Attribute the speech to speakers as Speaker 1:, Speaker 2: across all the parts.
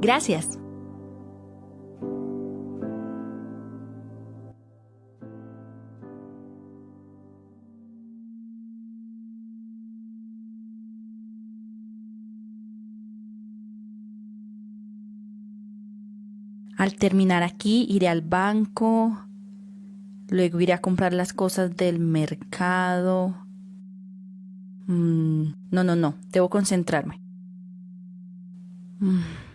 Speaker 1: Gracias. Al terminar aquí iré al banco, luego iré a comprar las cosas del mercado. Mm, no, no, no, debo concentrarme. Mm.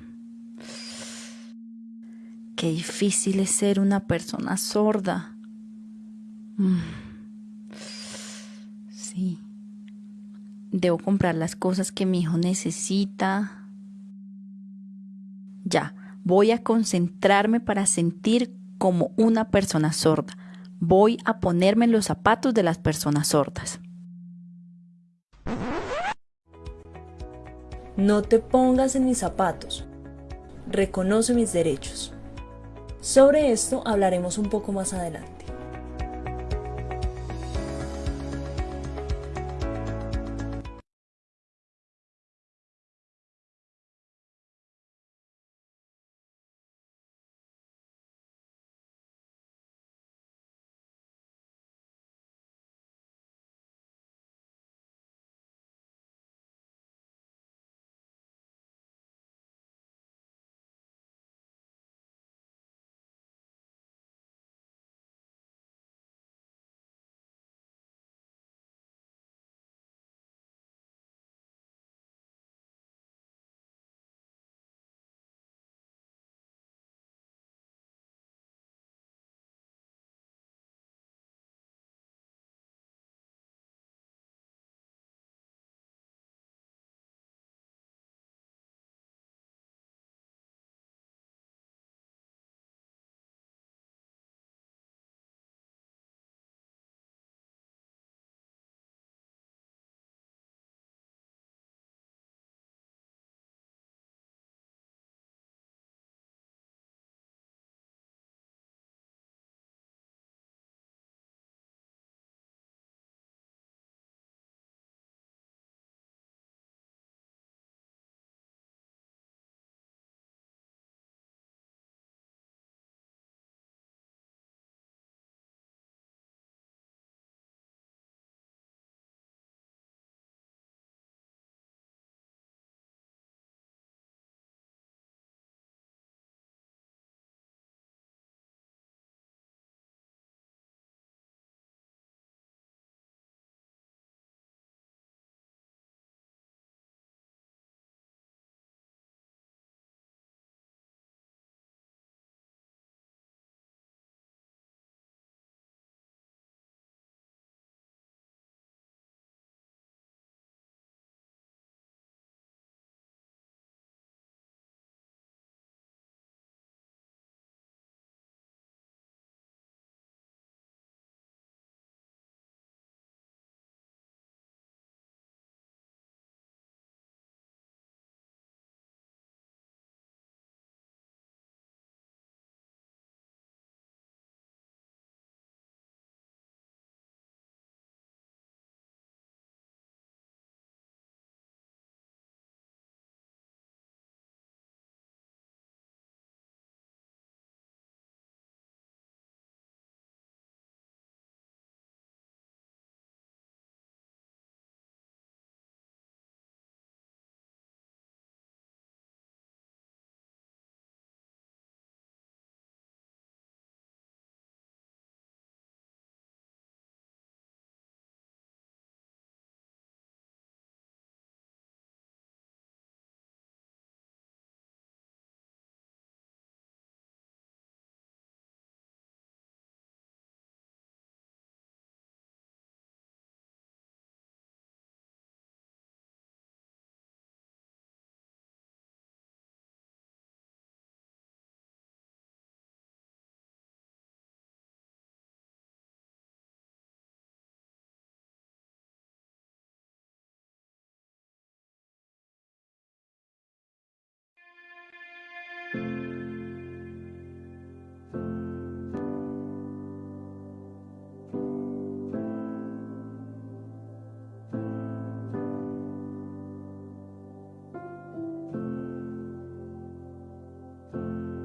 Speaker 1: Qué difícil es ser una persona sorda. Mm. Sí. Debo comprar las cosas que mi hijo necesita. Ya Voy a concentrarme para sentir como una persona sorda. Voy a ponerme en los zapatos de las personas sordas.
Speaker 2: No te pongas en mis zapatos. Reconoce mis derechos. Sobre esto hablaremos un poco más adelante.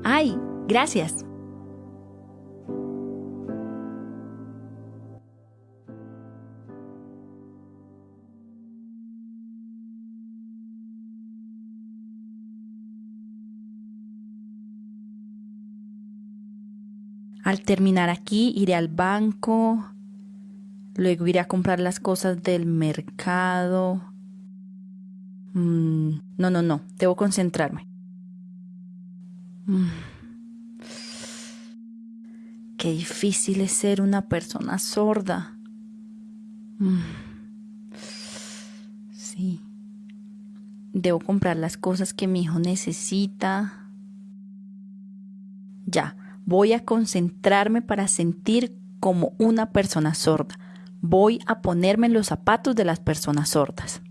Speaker 1: ¡Ay! Gracias. Al terminar aquí iré al banco, luego iré a comprar las cosas del mercado. Mm, no, no, no, debo concentrarme. Mm. Qué difícil es ser una persona sorda. Mm. Sí. Debo comprar las cosas que mi hijo necesita. Ya. Voy a concentrarme para sentir como una persona sorda. Voy a ponerme en los zapatos de las personas sordas.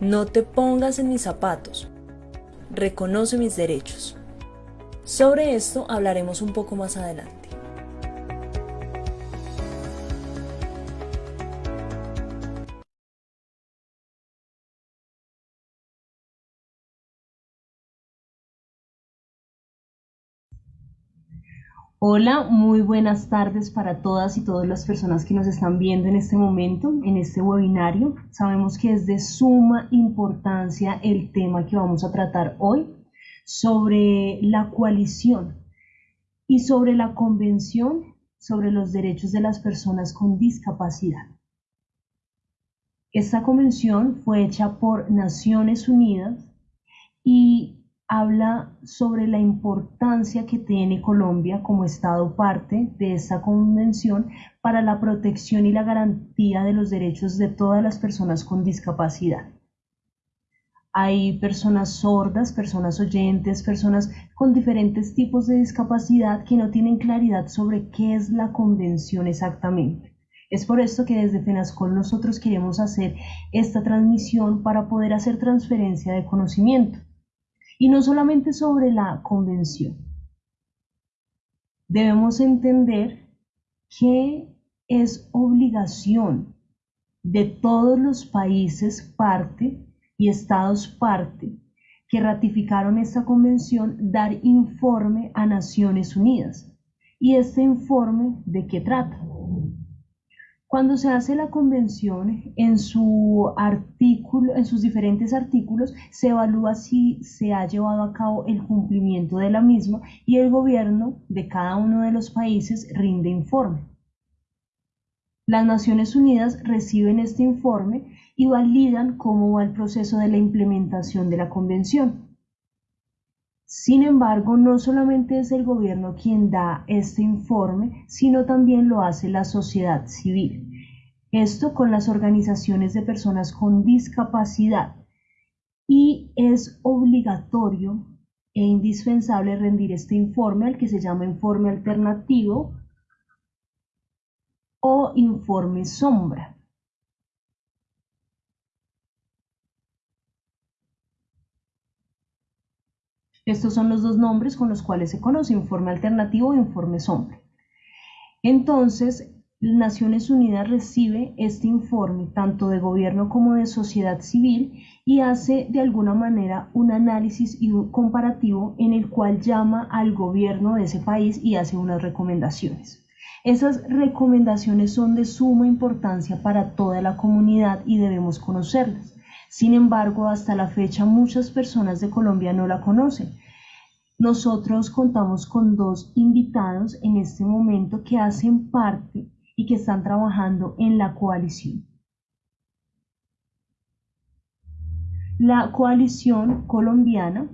Speaker 3: No te pongas en mis zapatos. Reconoce mis derechos. Sobre esto hablaremos un poco más adelante.
Speaker 2: Hola, muy buenas tardes para todas y todas las personas que nos están viendo en este momento, en este webinario. Sabemos que es de suma importancia el tema que vamos a tratar hoy sobre la coalición y sobre la convención sobre los derechos de las personas con discapacidad. Esta convención fue hecha por Naciones Unidas y habla sobre la importancia que tiene Colombia como Estado parte de esta convención para la protección y la garantía de los derechos de todas las personas con discapacidad. Hay personas sordas, personas oyentes, personas con diferentes tipos de discapacidad que no tienen claridad sobre qué es la convención exactamente. Es por esto que desde FENASCOL nosotros queremos hacer esta transmisión para poder hacer transferencia de conocimiento y no solamente sobre la convención. Debemos entender que es obligación de todos los países parte y estados parte que ratificaron esta convención dar informe a Naciones Unidas. ¿Y este informe de qué trata? Cuando se hace la convención, en, su artículo, en sus diferentes artículos se evalúa si se ha llevado a cabo el cumplimiento de la misma y el gobierno de cada uno de los países rinde informe. Las Naciones Unidas reciben este informe y validan cómo va el proceso de la implementación de la convención. Sin embargo, no solamente es el gobierno quien da este informe, sino también lo hace la sociedad civil. Esto con las organizaciones de personas con discapacidad. Y es obligatorio e indispensable rendir este informe al que se llama informe alternativo o informe sombra. Estos son los dos nombres con los cuales se conoce, informe alternativo e informe sombra. Entonces, Naciones Unidas recibe este informe tanto de gobierno como de sociedad civil y hace de alguna manera un análisis y un comparativo en el cual llama al gobierno de ese país y hace unas recomendaciones. Esas recomendaciones son de suma importancia para toda la comunidad y debemos conocerlas. Sin embargo, hasta la fecha muchas personas de Colombia no la conocen. Nosotros contamos con dos invitados en este momento que hacen parte y que están trabajando en la coalición. La coalición colombiana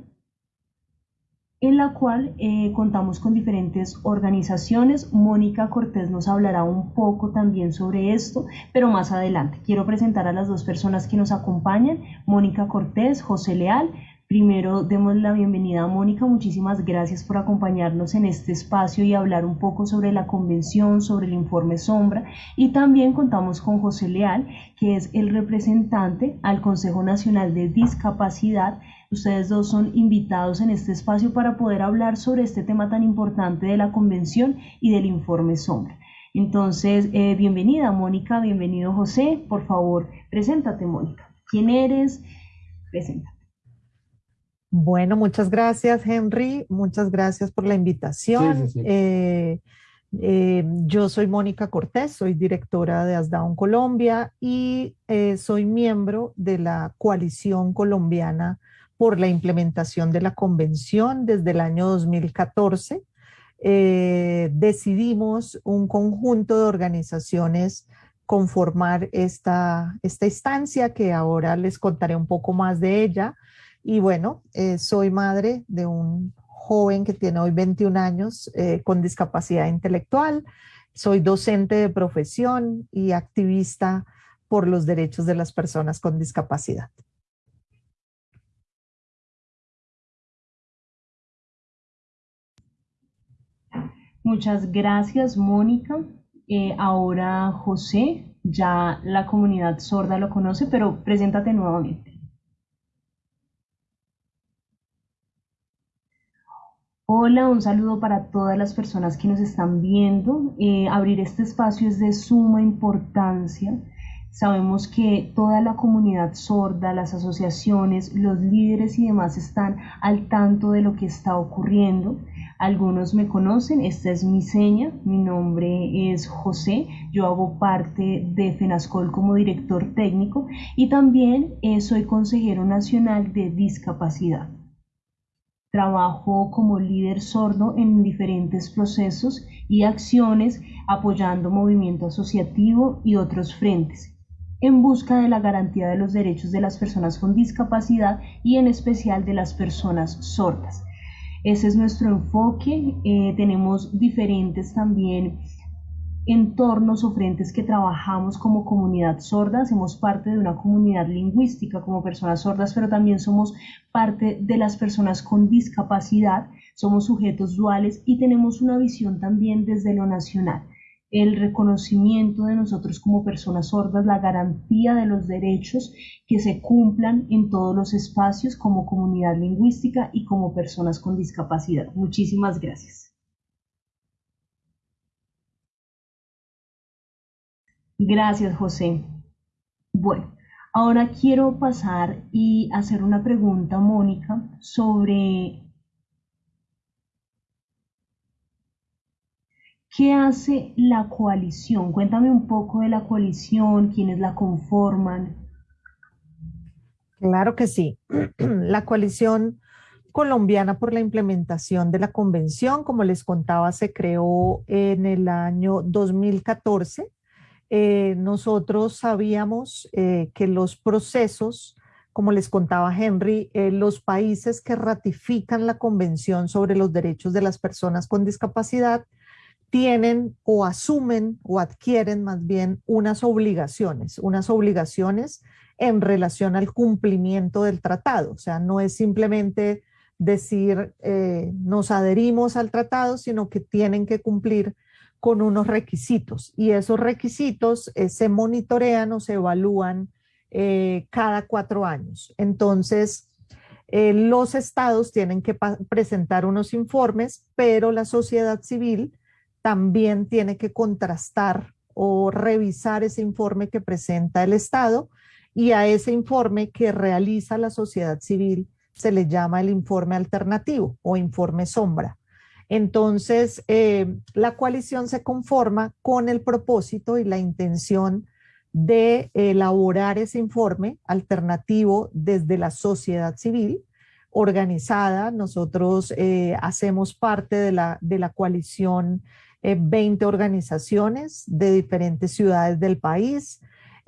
Speaker 2: en la cual eh, contamos con diferentes organizaciones. Mónica Cortés nos hablará un poco también sobre esto, pero más adelante. Quiero presentar a las dos personas que nos acompañan, Mónica Cortés, José Leal. Primero, demos la bienvenida a Mónica. Muchísimas gracias por acompañarnos en este espacio y hablar un poco sobre la convención, sobre el informe Sombra. Y también contamos con José Leal, que es el representante al Consejo Nacional de Discapacidad. Ustedes dos son invitados en este espacio para poder hablar sobre este tema tan importante de la convención y del informe Sombra. Entonces, eh, bienvenida Mónica, bienvenido José. Por favor, preséntate Mónica. ¿Quién eres? Preséntate.
Speaker 4: Bueno, muchas gracias, Henry. Muchas gracias por la invitación. Eh, eh, yo soy Mónica Cortés, soy directora de ASDAUN Colombia y eh, soy miembro de la coalición colombiana por la implementación de la convención desde el año 2014. decidimos un conjunto de organizaciones conformar esta, esta instancia que ahora les contaré un poco más de ella. Y bueno, eh, soy madre de un joven que tiene hoy 21 años eh, con discapacidad intelectual. Soy docente de profesión y activista por los derechos de las personas con discapacidad.
Speaker 2: Muchas gracias, Mónica. Eh, ahora José, ya la comunidad sorda lo conoce, pero preséntate nuevamente. Hola, un saludo para todas las personas que nos están viendo. Eh, abrir este espacio es de suma importancia. Sabemos que toda la comunidad sorda, las asociaciones, los líderes y demás están al tanto de lo que está ocurriendo. Algunos me conocen, esta es mi seña, mi nombre es José, yo hago parte de FENASCOL como director técnico y también eh, soy consejero nacional de discapacidad. Trabajo como líder sordo en diferentes procesos y acciones apoyando movimiento asociativo y otros frentes en busca de la garantía de los derechos de las personas con discapacidad y en especial de las personas sordas. Ese es nuestro enfoque. Eh, tenemos diferentes también entornos o frentes que trabajamos como comunidad sorda, hacemos parte de una comunidad lingüística como personas sordas, pero también somos parte de las personas con discapacidad, somos sujetos duales y tenemos una visión también desde lo nacional. El reconocimiento de nosotros como personas sordas, la garantía de los derechos que se cumplan en todos los espacios como comunidad lingüística y como personas con discapacidad. Muchísimas gracias. Gracias, José. Bueno, ahora quiero pasar y hacer una pregunta, Mónica, sobre qué hace la coalición. Cuéntame un poco de la coalición, quiénes la conforman.
Speaker 4: Claro que sí. La coalición colombiana por la implementación de la convención, como les contaba, se creó en el año 2014 eh, nosotros sabíamos eh, que los procesos, como les contaba Henry, eh, los países que ratifican la Convención sobre los Derechos de las Personas con Discapacidad tienen o asumen o adquieren más bien unas obligaciones, unas obligaciones en relación al cumplimiento del tratado. O sea, no es simplemente decir nos adherimos al tratado, sino que tienen que cumplir con unos requisitos y esos requisitos eh, se monitorean o se evalúan eh, cada cuatro años. Entonces, eh, los estados tienen que presentar unos informes, pero la sociedad civil también tiene que contrastar o revisar ese informe que presenta el estado y a ese informe que realiza la sociedad civil se le llama el informe alternativo o informe sombra. Entonces, eh, la coalición se conforma con el propósito y la intención de elaborar ese informe alternativo desde la sociedad civil organizada. Nosotros eh, hacemos parte de la, de la coalición 20 eh, organizaciones de diferentes ciudades del país,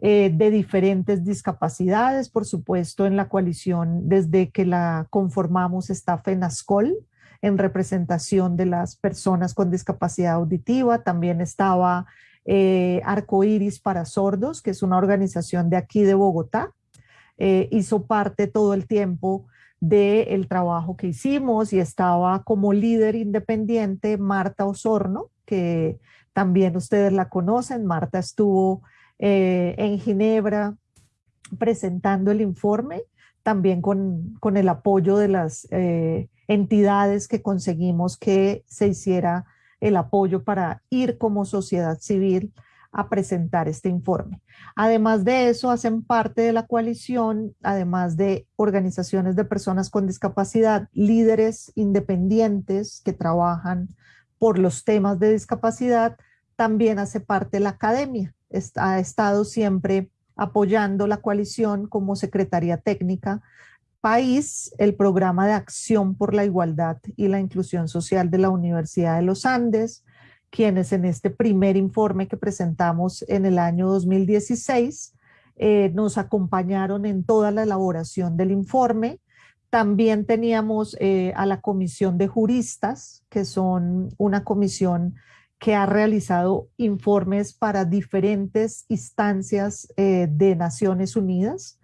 Speaker 4: de diferentes discapacidades. Por supuesto, en la coalición, desde que la conformamos está FENASCOL, en representación de las personas con discapacidad auditiva. También estaba eh, Arcoiris para Sordos, que es una organización de aquí de Bogotá. Eh, hizo parte todo el tiempo del trabajo que hicimos y estaba como líder independiente Marta Osorno, que también ustedes la conocen. Marta estuvo eh, en Ginebra presentando el informe, también con, el apoyo de las eh, entidades que conseguimos que se hiciera el apoyo para ir como sociedad civil a presentar este informe. Además de eso, hacen parte de la coalición, además de organizaciones de personas con discapacidad, líderes independientes que trabajan por los temas de discapacidad, también hace parte la academia. ha estado siempre apoyando la coalición como secretaría técnica país, el programa de acción por la igualdad y la inclusión social de la Universidad de los Andes, quienes en este primer informe que presentamos en el año 2016 eh, nos acompañaron en toda la elaboración del informe. También teníamos eh, a la Comisión de Juristas, que son una comisión que ha realizado informes para diferentes instancias eh, de Naciones Unidas.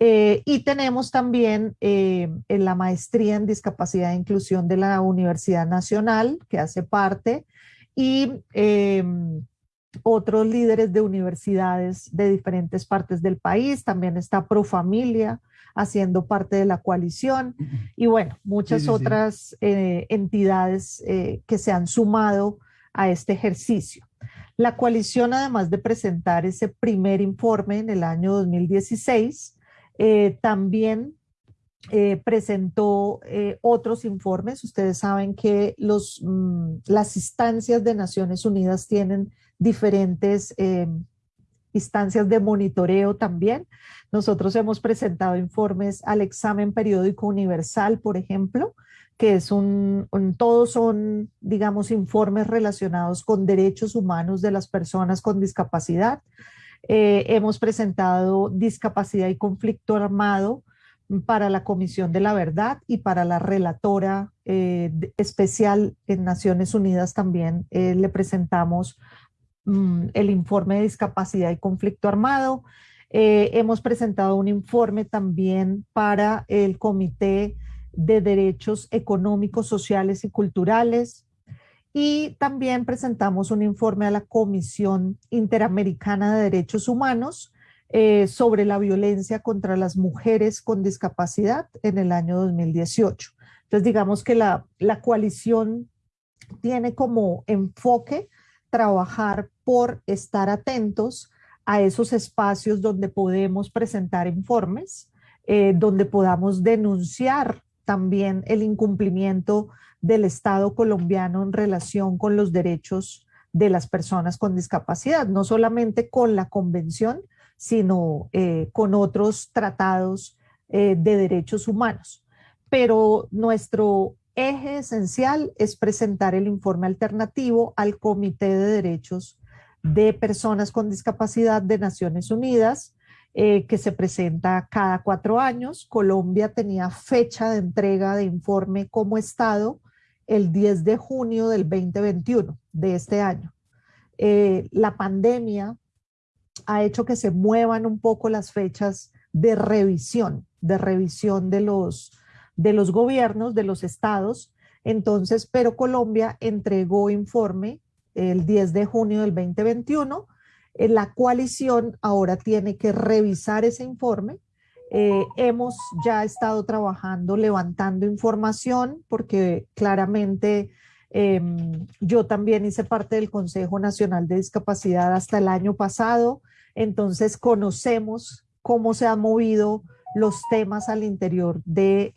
Speaker 4: y tenemos también en la maestría en discapacidad e inclusión de la Universidad Nacional, que hace parte y em, otros líderes de universidades de diferentes partes del país. También está Profamilia haciendo parte de la coalición y bueno, muchas otras eh, entidades eh, que se han sumado a este ejercicio. La coalición, además de presentar ese primer informe en el año 2016, eh, también eh, presentó eh, otros informes. Ustedes saben que los, mm, las instancias de Naciones Unidas tienen diferentes eh, instancias de monitoreo también. Nosotros hemos presentado informes al examen periódico universal, por ejemplo, que es un, todos son, digamos, informes relacionados con derechos humanos de las personas con discapacidad. hemos presentado discapacidad y conflicto armado, para la Comisión de la Verdad y para la relatora eh, especial en Naciones Unidas también eh, le presentamos mm, el informe de discapacidad y conflicto armado. Eh, hemos presentado un informe también para el Comité de Derechos Económicos, Sociales y Culturales. Y también presentamos un informe a la Comisión Interamericana de Derechos Humanos eh, sobre la violencia contra las mujeres con discapacidad en el año 2018. Entonces, digamos que la, la coalición tiene como enfoque trabajar por estar atentos a esos espacios donde podemos presentar informes, eh, donde podamos denunciar también el incumplimiento del Estado colombiano en relación con los derechos de las personas con discapacidad, no solamente con la convención, sino eh, con otros tratados eh, de derechos humanos. Pero nuestro eje esencial es presentar el informe alternativo al Comité de Derechos de Personas con Discapacidad de Naciones Unidas, eh, que se presenta cada cuatro años. Colombia tenía fecha de entrega de informe como Estado el 10 de junio del 2021 de este año. la pandemia ha hecho que se muevan un poco las fechas de revisión, de revisión de los, de los gobiernos, de los estados. Entonces, pero Colombia entregó informe el 10 de junio del 2021. Eh, la coalición ahora tiene que revisar ese informe. Eh, hemos ya estado trabajando, levantando información, porque claramente Em, yo también hice parte del Consejo Nacional de Discapacidad hasta el año pasado, entonces conocemos cómo se han movido los temas al interior del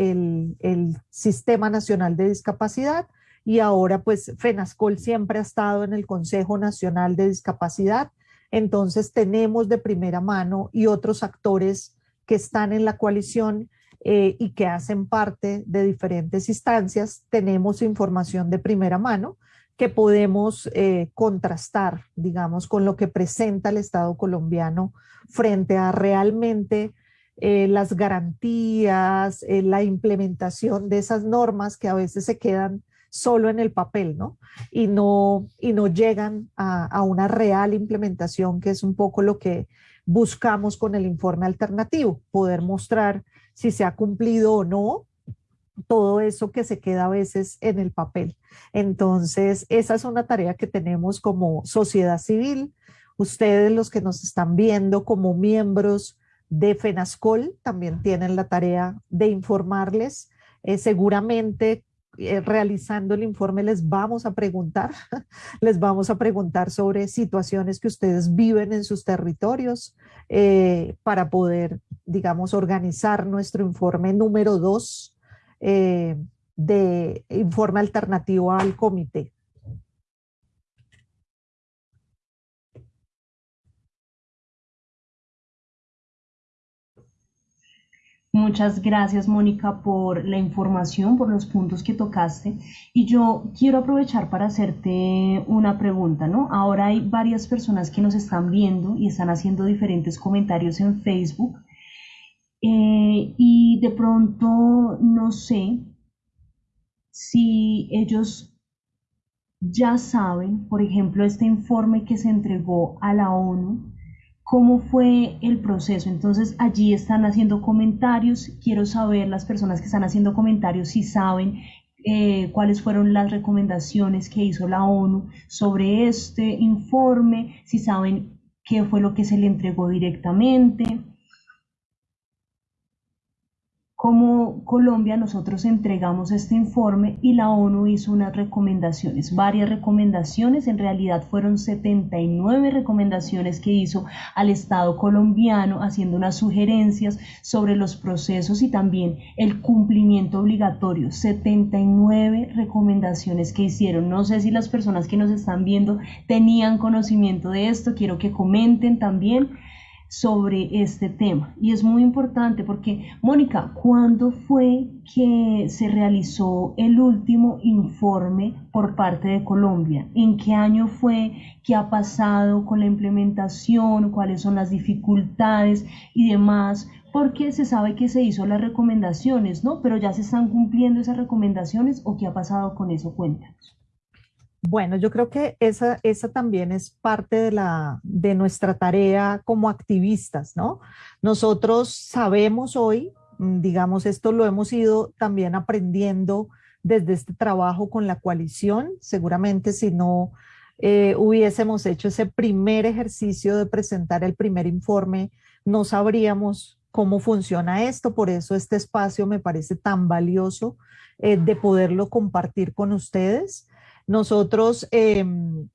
Speaker 4: el Sistema Nacional de Discapacidad y ahora pues FENASCOL siempre ha estado en el Consejo Nacional de Discapacidad, entonces tenemos de primera mano y otros actores que están en la coalición eh, y que hacen parte de diferentes instancias, tenemos información de primera mano que podemos eh, contrastar, digamos, con lo que presenta el Estado colombiano frente a realmente eh, las garantías, la implementación de esas normas que a veces se quedan solo en el papel, ¿no? Y no, y no llegan a, a una real implementación, que es un poco lo que buscamos con el informe alternativo, poder mostrar si se ha cumplido o no todo eso que se queda a veces en el papel. Entonces, esa es una tarea que tenemos como sociedad civil. Ustedes, los que nos están viendo como miembros de FENASCOL, también tienen la tarea de informarles. Eh, seguramente eh, realizando el informe les vamos a preguntar, les vamos a preguntar sobre situaciones que ustedes viven en sus territorios eh, para poder, digamos, organizar nuestro informe número dos eh, de informe alternativo al comité.
Speaker 2: Muchas gracias, Mónica, por la información, por los puntos que tocaste. Y yo quiero aprovechar para hacerte una pregunta, ¿no? Ahora hay varias personas que nos están viendo y están haciendo diferentes comentarios en Facebook. Eh, y de pronto no sé si ellos ya saben, por ejemplo, este informe que se entregó a la ONU cómo fue el proceso. Entonces allí están haciendo comentarios. Quiero saber las personas que están haciendo comentarios si saben eh, cuáles fueron las recomendaciones que hizo la ONU sobre este informe, si saben qué fue lo que se le entregó directamente como Colombia nosotros entregamos este informe y la ONU hizo unas recomendaciones, varias recomendaciones, en realidad fueron 79 recomendaciones que hizo al Estado colombiano haciendo unas sugerencias sobre los procesos y también el cumplimiento obligatorio, 79 recomendaciones que hicieron. No sé si las personas que nos están viendo tenían conocimiento de esto, quiero que comenten también sobre este tema. Y es muy importante porque, Mónica, ¿cuándo fue que se realizó el último informe por parte de Colombia? ¿En qué año fue? ¿Qué ha pasado con la implementación? ¿Cuáles son las dificultades y demás? Porque se sabe que se hizo las recomendaciones, ¿no? Pero ya se están cumpliendo esas recomendaciones o qué ha pasado con eso? Cuéntanos.
Speaker 4: Bueno, yo creo que esa, esa también es parte de, la, de nuestra tarea como activistas, ¿no? Nosotros sabemos hoy, mm, digamos, esto lo hemos ido también aprendiendo desde este trabajo con la coalición. Seguramente si no eh, hubiésemos hecho ese primer ejercicio de presentar el primer informe, no sabríamos cómo funciona esto. Por eso este espacio me parece tan valioso eh, de poderlo compartir con ustedes. Nosotros, em,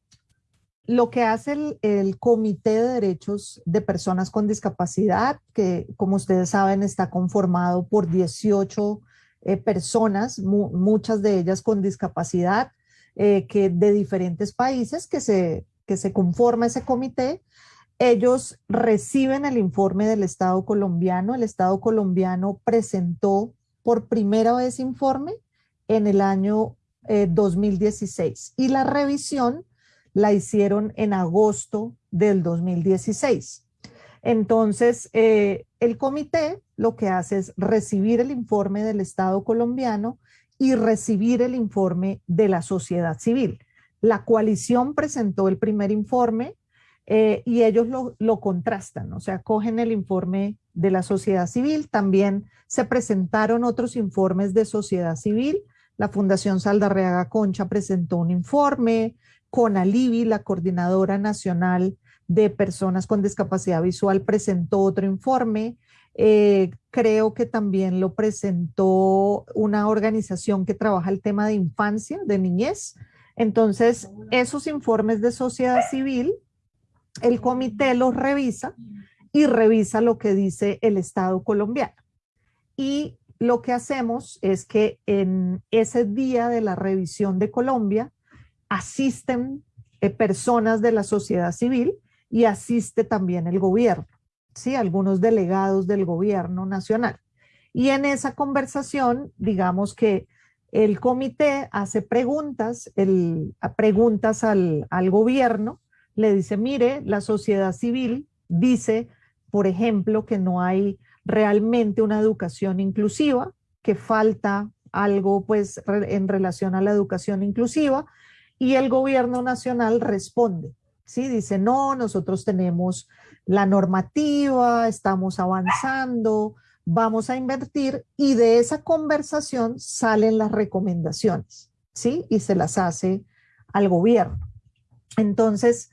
Speaker 4: lo que hace el, Comité de Derechos de Personas con Discapacidad, que como ustedes saben está conformado por 18 eh, personas, muchas de ellas con discapacidad, eh, que de diferentes países que se, que se conforma ese comité, ellos reciben el informe del Estado colombiano. El Estado colombiano presentó por primera vez informe en el año 2016 eh, y la revisión la hicieron en agosto del 2016. Entonces, eh, el comité lo que hace es recibir el informe del Estado colombiano y recibir el informe de la sociedad civil. La coalición presentó el primer informe eh, y ellos lo, lo, contrastan, o sea, cogen el informe de la sociedad civil, también se presentaron otros informes de sociedad civil, la Fundación Saldarreaga Concha presentó un informe, con Alivi, la Coordinadora Nacional de Personas con Discapacidad Visual, presentó otro informe. Eh, creo que también lo presentó una organización que trabaja el tema de infancia, de niñez. Entonces, esos informes de sociedad civil, el comité los revisa y revisa lo que dice el Estado colombiano. Y lo que hacemos es que en ese día de la revisión de Colombia asisten eh, personas de la sociedad civil y asiste también el gobierno, ¿sí? algunos delegados del gobierno nacional. Y en esa conversación, digamos que el comité hace preguntas, preguntas al gobierno, le dice, mire, la sociedad civil dice, por ejemplo, que no hay realmente una educación inclusiva, que falta algo pues en relación a la educación inclusiva y el gobierno nacional responde, ¿sí? Dice, no, nosotros tenemos la normativa, estamos avanzando, vamos a invertir y de esa conversación salen las recomendaciones, ¿sí? Y se las hace al gobierno. Entonces,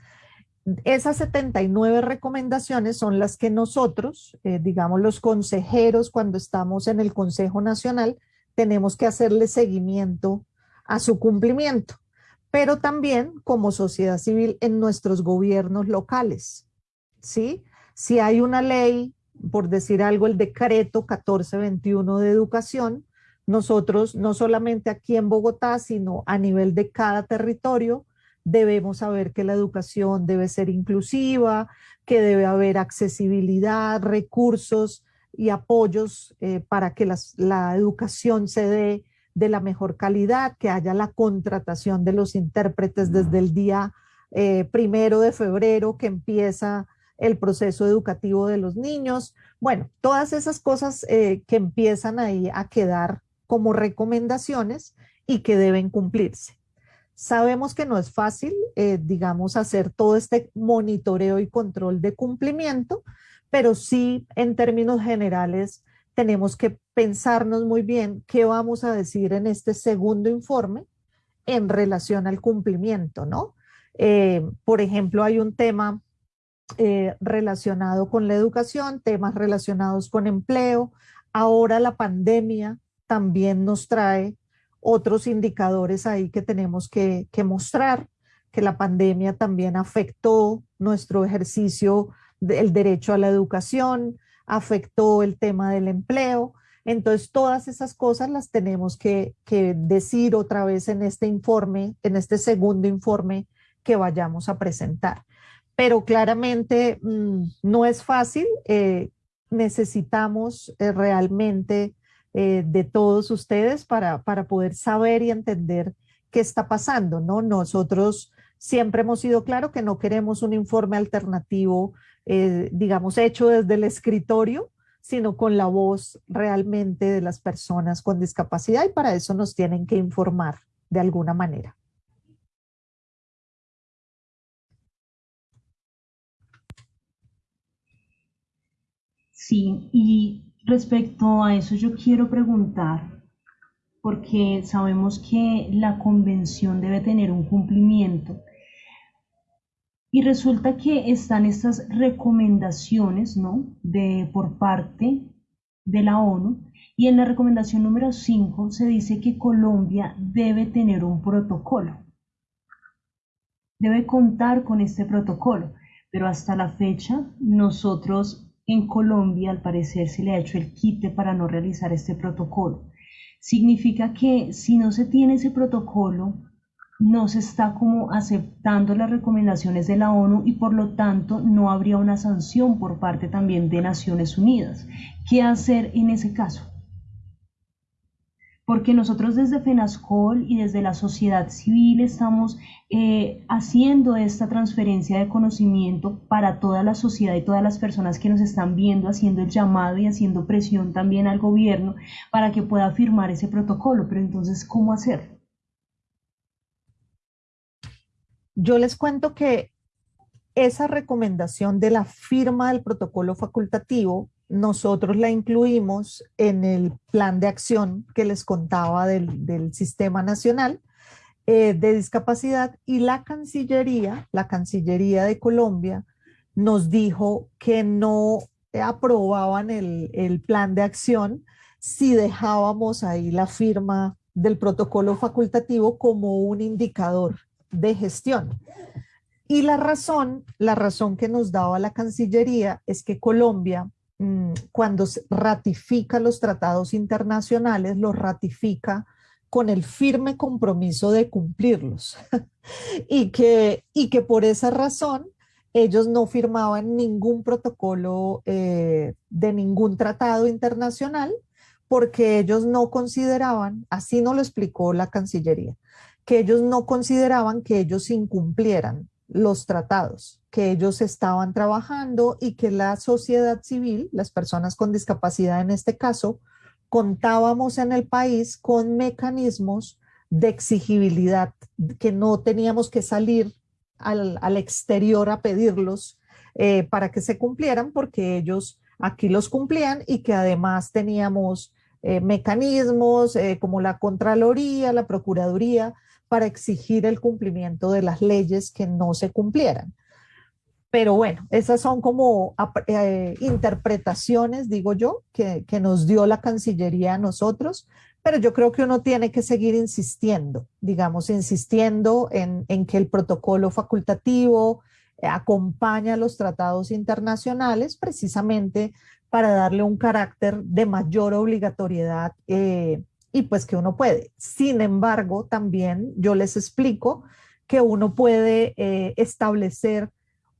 Speaker 4: esas 79 recomendaciones son las que nosotros, eh, digamos los consejeros, cuando estamos en el Consejo Nacional, tenemos que hacerle seguimiento a su cumplimiento, pero también como sociedad civil en nuestros gobiernos locales, ¿sí? Si hay una ley, por decir algo, el decreto 1421 de educación, nosotros no solamente aquí en Bogotá, sino a nivel de cada territorio, debemos saber que la educación debe ser inclusiva, que debe haber accesibilidad, recursos y apoyos eh, para que la educación se dé de la mejor calidad, que haya la contratación de los intérpretes desde el día eh, primero de febrero que empieza el proceso educativo de los niños. Bueno, todas esas cosas eh, que empiezan ahí a quedar como recomendaciones y que deben cumplirse. Sabemos que no es fácil, eh, digamos, hacer todo este monitoreo y control de cumplimiento, pero sí en términos generales tenemos que pensarnos muy bien qué vamos a decir en este segundo informe en relación al cumplimiento, ¿no? Eh, por ejemplo, hay un tema eh, relacionado con la educación, temas relacionados con empleo. Ahora la pandemia también nos trae otros indicadores ahí que tenemos que, mostrar, que la pandemia también afectó nuestro ejercicio del derecho a la educación, afectó el tema del empleo. Entonces, todas esas cosas las tenemos que, decir otra vez en este informe, en este segundo informe que vayamos a presentar. Pero claramente mm, no es fácil. Eh, necesitamos eh, realmente eh, de todos ustedes para, para poder saber y entender qué está pasando, ¿no? Nosotros siempre hemos sido claro que no queremos un informe alternativo, eh, digamos, hecho desde el escritorio, sino con la voz realmente de las personas con discapacidad y para eso nos tienen que informar de alguna manera.
Speaker 2: Sí, y Respecto a eso yo quiero preguntar, porque sabemos que la convención debe tener un cumplimiento y resulta que están estas recomendaciones, ¿no? De, por parte de la ONU y en la recomendación número 5 se dice que Colombia debe tener un protocolo. Debe contar con este protocolo, pero hasta la fecha nosotros en Colombia, al parecer, se le ha hecho el quite para no realizar este protocolo. Significa que si no se tiene ese protocolo, no se está como aceptando las recomendaciones de la ONU y por lo tanto no habría una sanción por parte también de Naciones Unidas. ¿Qué hacer en ese caso? Porque nosotros desde FENASCOL y desde la sociedad civil estamos eh, haciendo esta transferencia de conocimiento para toda la sociedad y todas las personas que nos están viendo, haciendo el llamado y haciendo presión también al gobierno para que pueda firmar ese protocolo. Pero entonces, ¿cómo hacerlo?
Speaker 4: Yo les cuento que esa recomendación de la firma del protocolo facultativo nosotros la incluimos en el plan de acción que les contaba del, Sistema Nacional eh, de Discapacidad y la Cancillería, la Cancillería de Colombia, nos dijo que no aprobaban el, el plan de acción si dejábamos ahí la firma del protocolo facultativo como un indicador de gestión. Y la razón, la razón que nos daba la Cancillería es que Colombia cuando ratifica los tratados internacionales, los ratifica con el firme compromiso de cumplirlos. Y, que, y que por esa razón ellos no firmaban ningún protocolo eh, de ningún tratado internacional porque ellos no consideraban, así no lo explicó la Cancillería, que ellos no consideraban que ellos incumplieran los tratados que ellos estaban trabajando y que la sociedad civil, las personas con discapacidad en este caso, contábamos en el país con mecanismos de exigibilidad, que no teníamos que salir al, exterior a pedirlos eh, para que se cumplieran porque ellos aquí los cumplían y que además teníamos eh, mecanismos eh, como la Contraloría, la Procuraduría, para exigir el cumplimiento de las leyes que no se cumplieran. Pero bueno, esas son como eh, interpretaciones, digo yo, que, nos dio la Cancillería a nosotros, pero yo creo que uno tiene que seguir insistiendo, digamos, insistiendo en, en que el protocolo facultativo acompaña a los tratados internacionales precisamente para darle un carácter de mayor obligatoriedad eh, y pues que uno puede. Sin embargo, también yo les explico que uno puede eh, establecer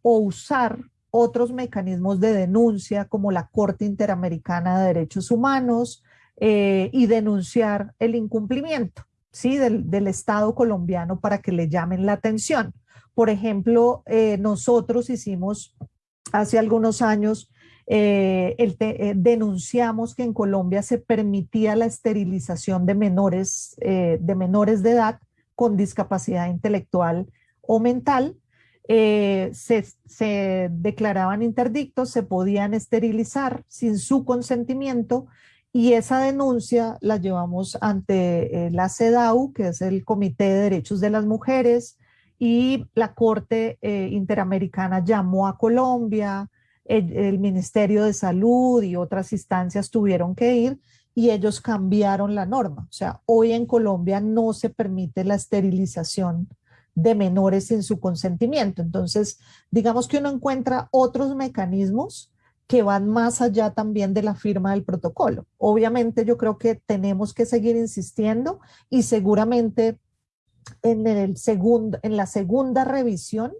Speaker 4: o usar otros mecanismos de denuncia como la Corte Interamericana de Derechos Humanos eh, y denunciar el incumplimiento ¿sí? del, del, Estado colombiano para que le llamen la atención. Por ejemplo, nosotros hicimos hace algunos años eh, eh, denunciamos que en Colombia se permitía la esterilización de menores, eh, de menores de edad con discapacidad intelectual o mental. Se, se, declaraban interdictos, se podían esterilizar sin su consentimiento y esa denuncia la llevamos ante la CEDAW, que es el Comité de Derechos de las Mujeres, y la Corte Interamericana llamó a Colombia, el, Ministerio de Salud y otras instancias tuvieron que ir y ellos cambiaron la norma. O sea, hoy en Colombia no se permite la esterilización de menores sin su consentimiento. Entonces, digamos que uno encuentra otros mecanismos que van más allá también de la firma del protocolo. Obviamente yo creo que tenemos que seguir insistiendo y seguramente en, el segundo, en la segunda revisión,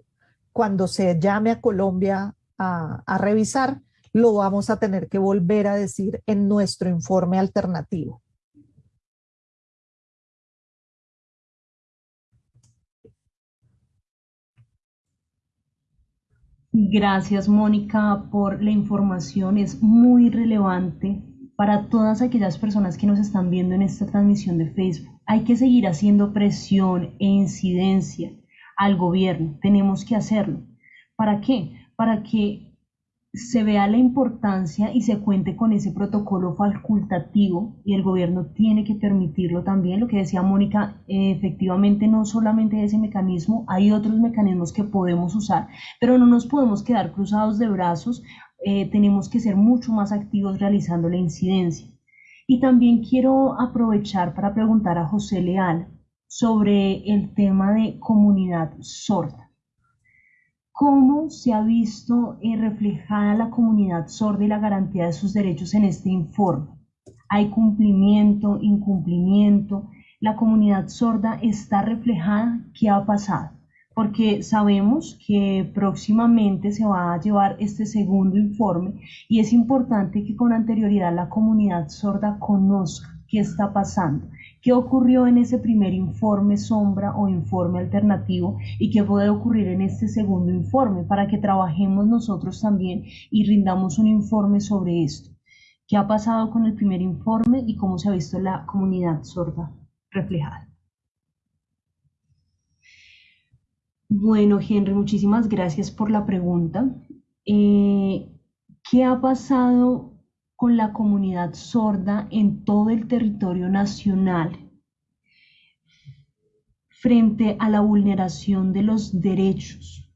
Speaker 4: cuando se llame a Colombia a, revisar, lo vamos a tener que volver a decir en nuestro informe alternativo.
Speaker 2: Gracias, Mónica, por la información. Es muy relevante para todas aquellas personas que nos están viendo en esta transmisión de Facebook. Hay que seguir haciendo presión e incidencia al gobierno. Tenemos que hacerlo. ¿Para qué? Para que se vea la importancia y se cuente con ese protocolo facultativo y el gobierno tiene que permitirlo también. Lo que decía Mónica, efectivamente no solamente ese mecanismo, hay otros mecanismos que podemos usar, pero no nos podemos quedar cruzados de brazos, eh, tenemos que ser mucho más activos realizando la incidencia. Y también quiero aprovechar para preguntar a José Leal sobre el tema de comunidad sorda cómo se ha visto eh, reflejada la comunidad sorda y la garantía de sus derechos en este informe. ¿Hay cumplimiento, incumplimiento? ¿La comunidad sorda está reflejada? ¿Qué ha pasado? Porque sabemos que próximamente se va a llevar este segundo informe y es importante que con anterioridad la comunidad sorda conozca qué está pasando qué ocurrió en ese primer informe sombra o informe alternativo y qué puede ocurrir en este segundo informe para que trabajemos nosotros también y rindamos un informe sobre esto. ¿Qué ha pasado con el primer informe y cómo se ha visto la comunidad sorda reflejada? Bueno, Henry, muchísimas gracias por la pregunta. Eh, ¿Qué ha pasado con la comunidad sorda en todo el territorio nacional frente a la vulneración de los derechos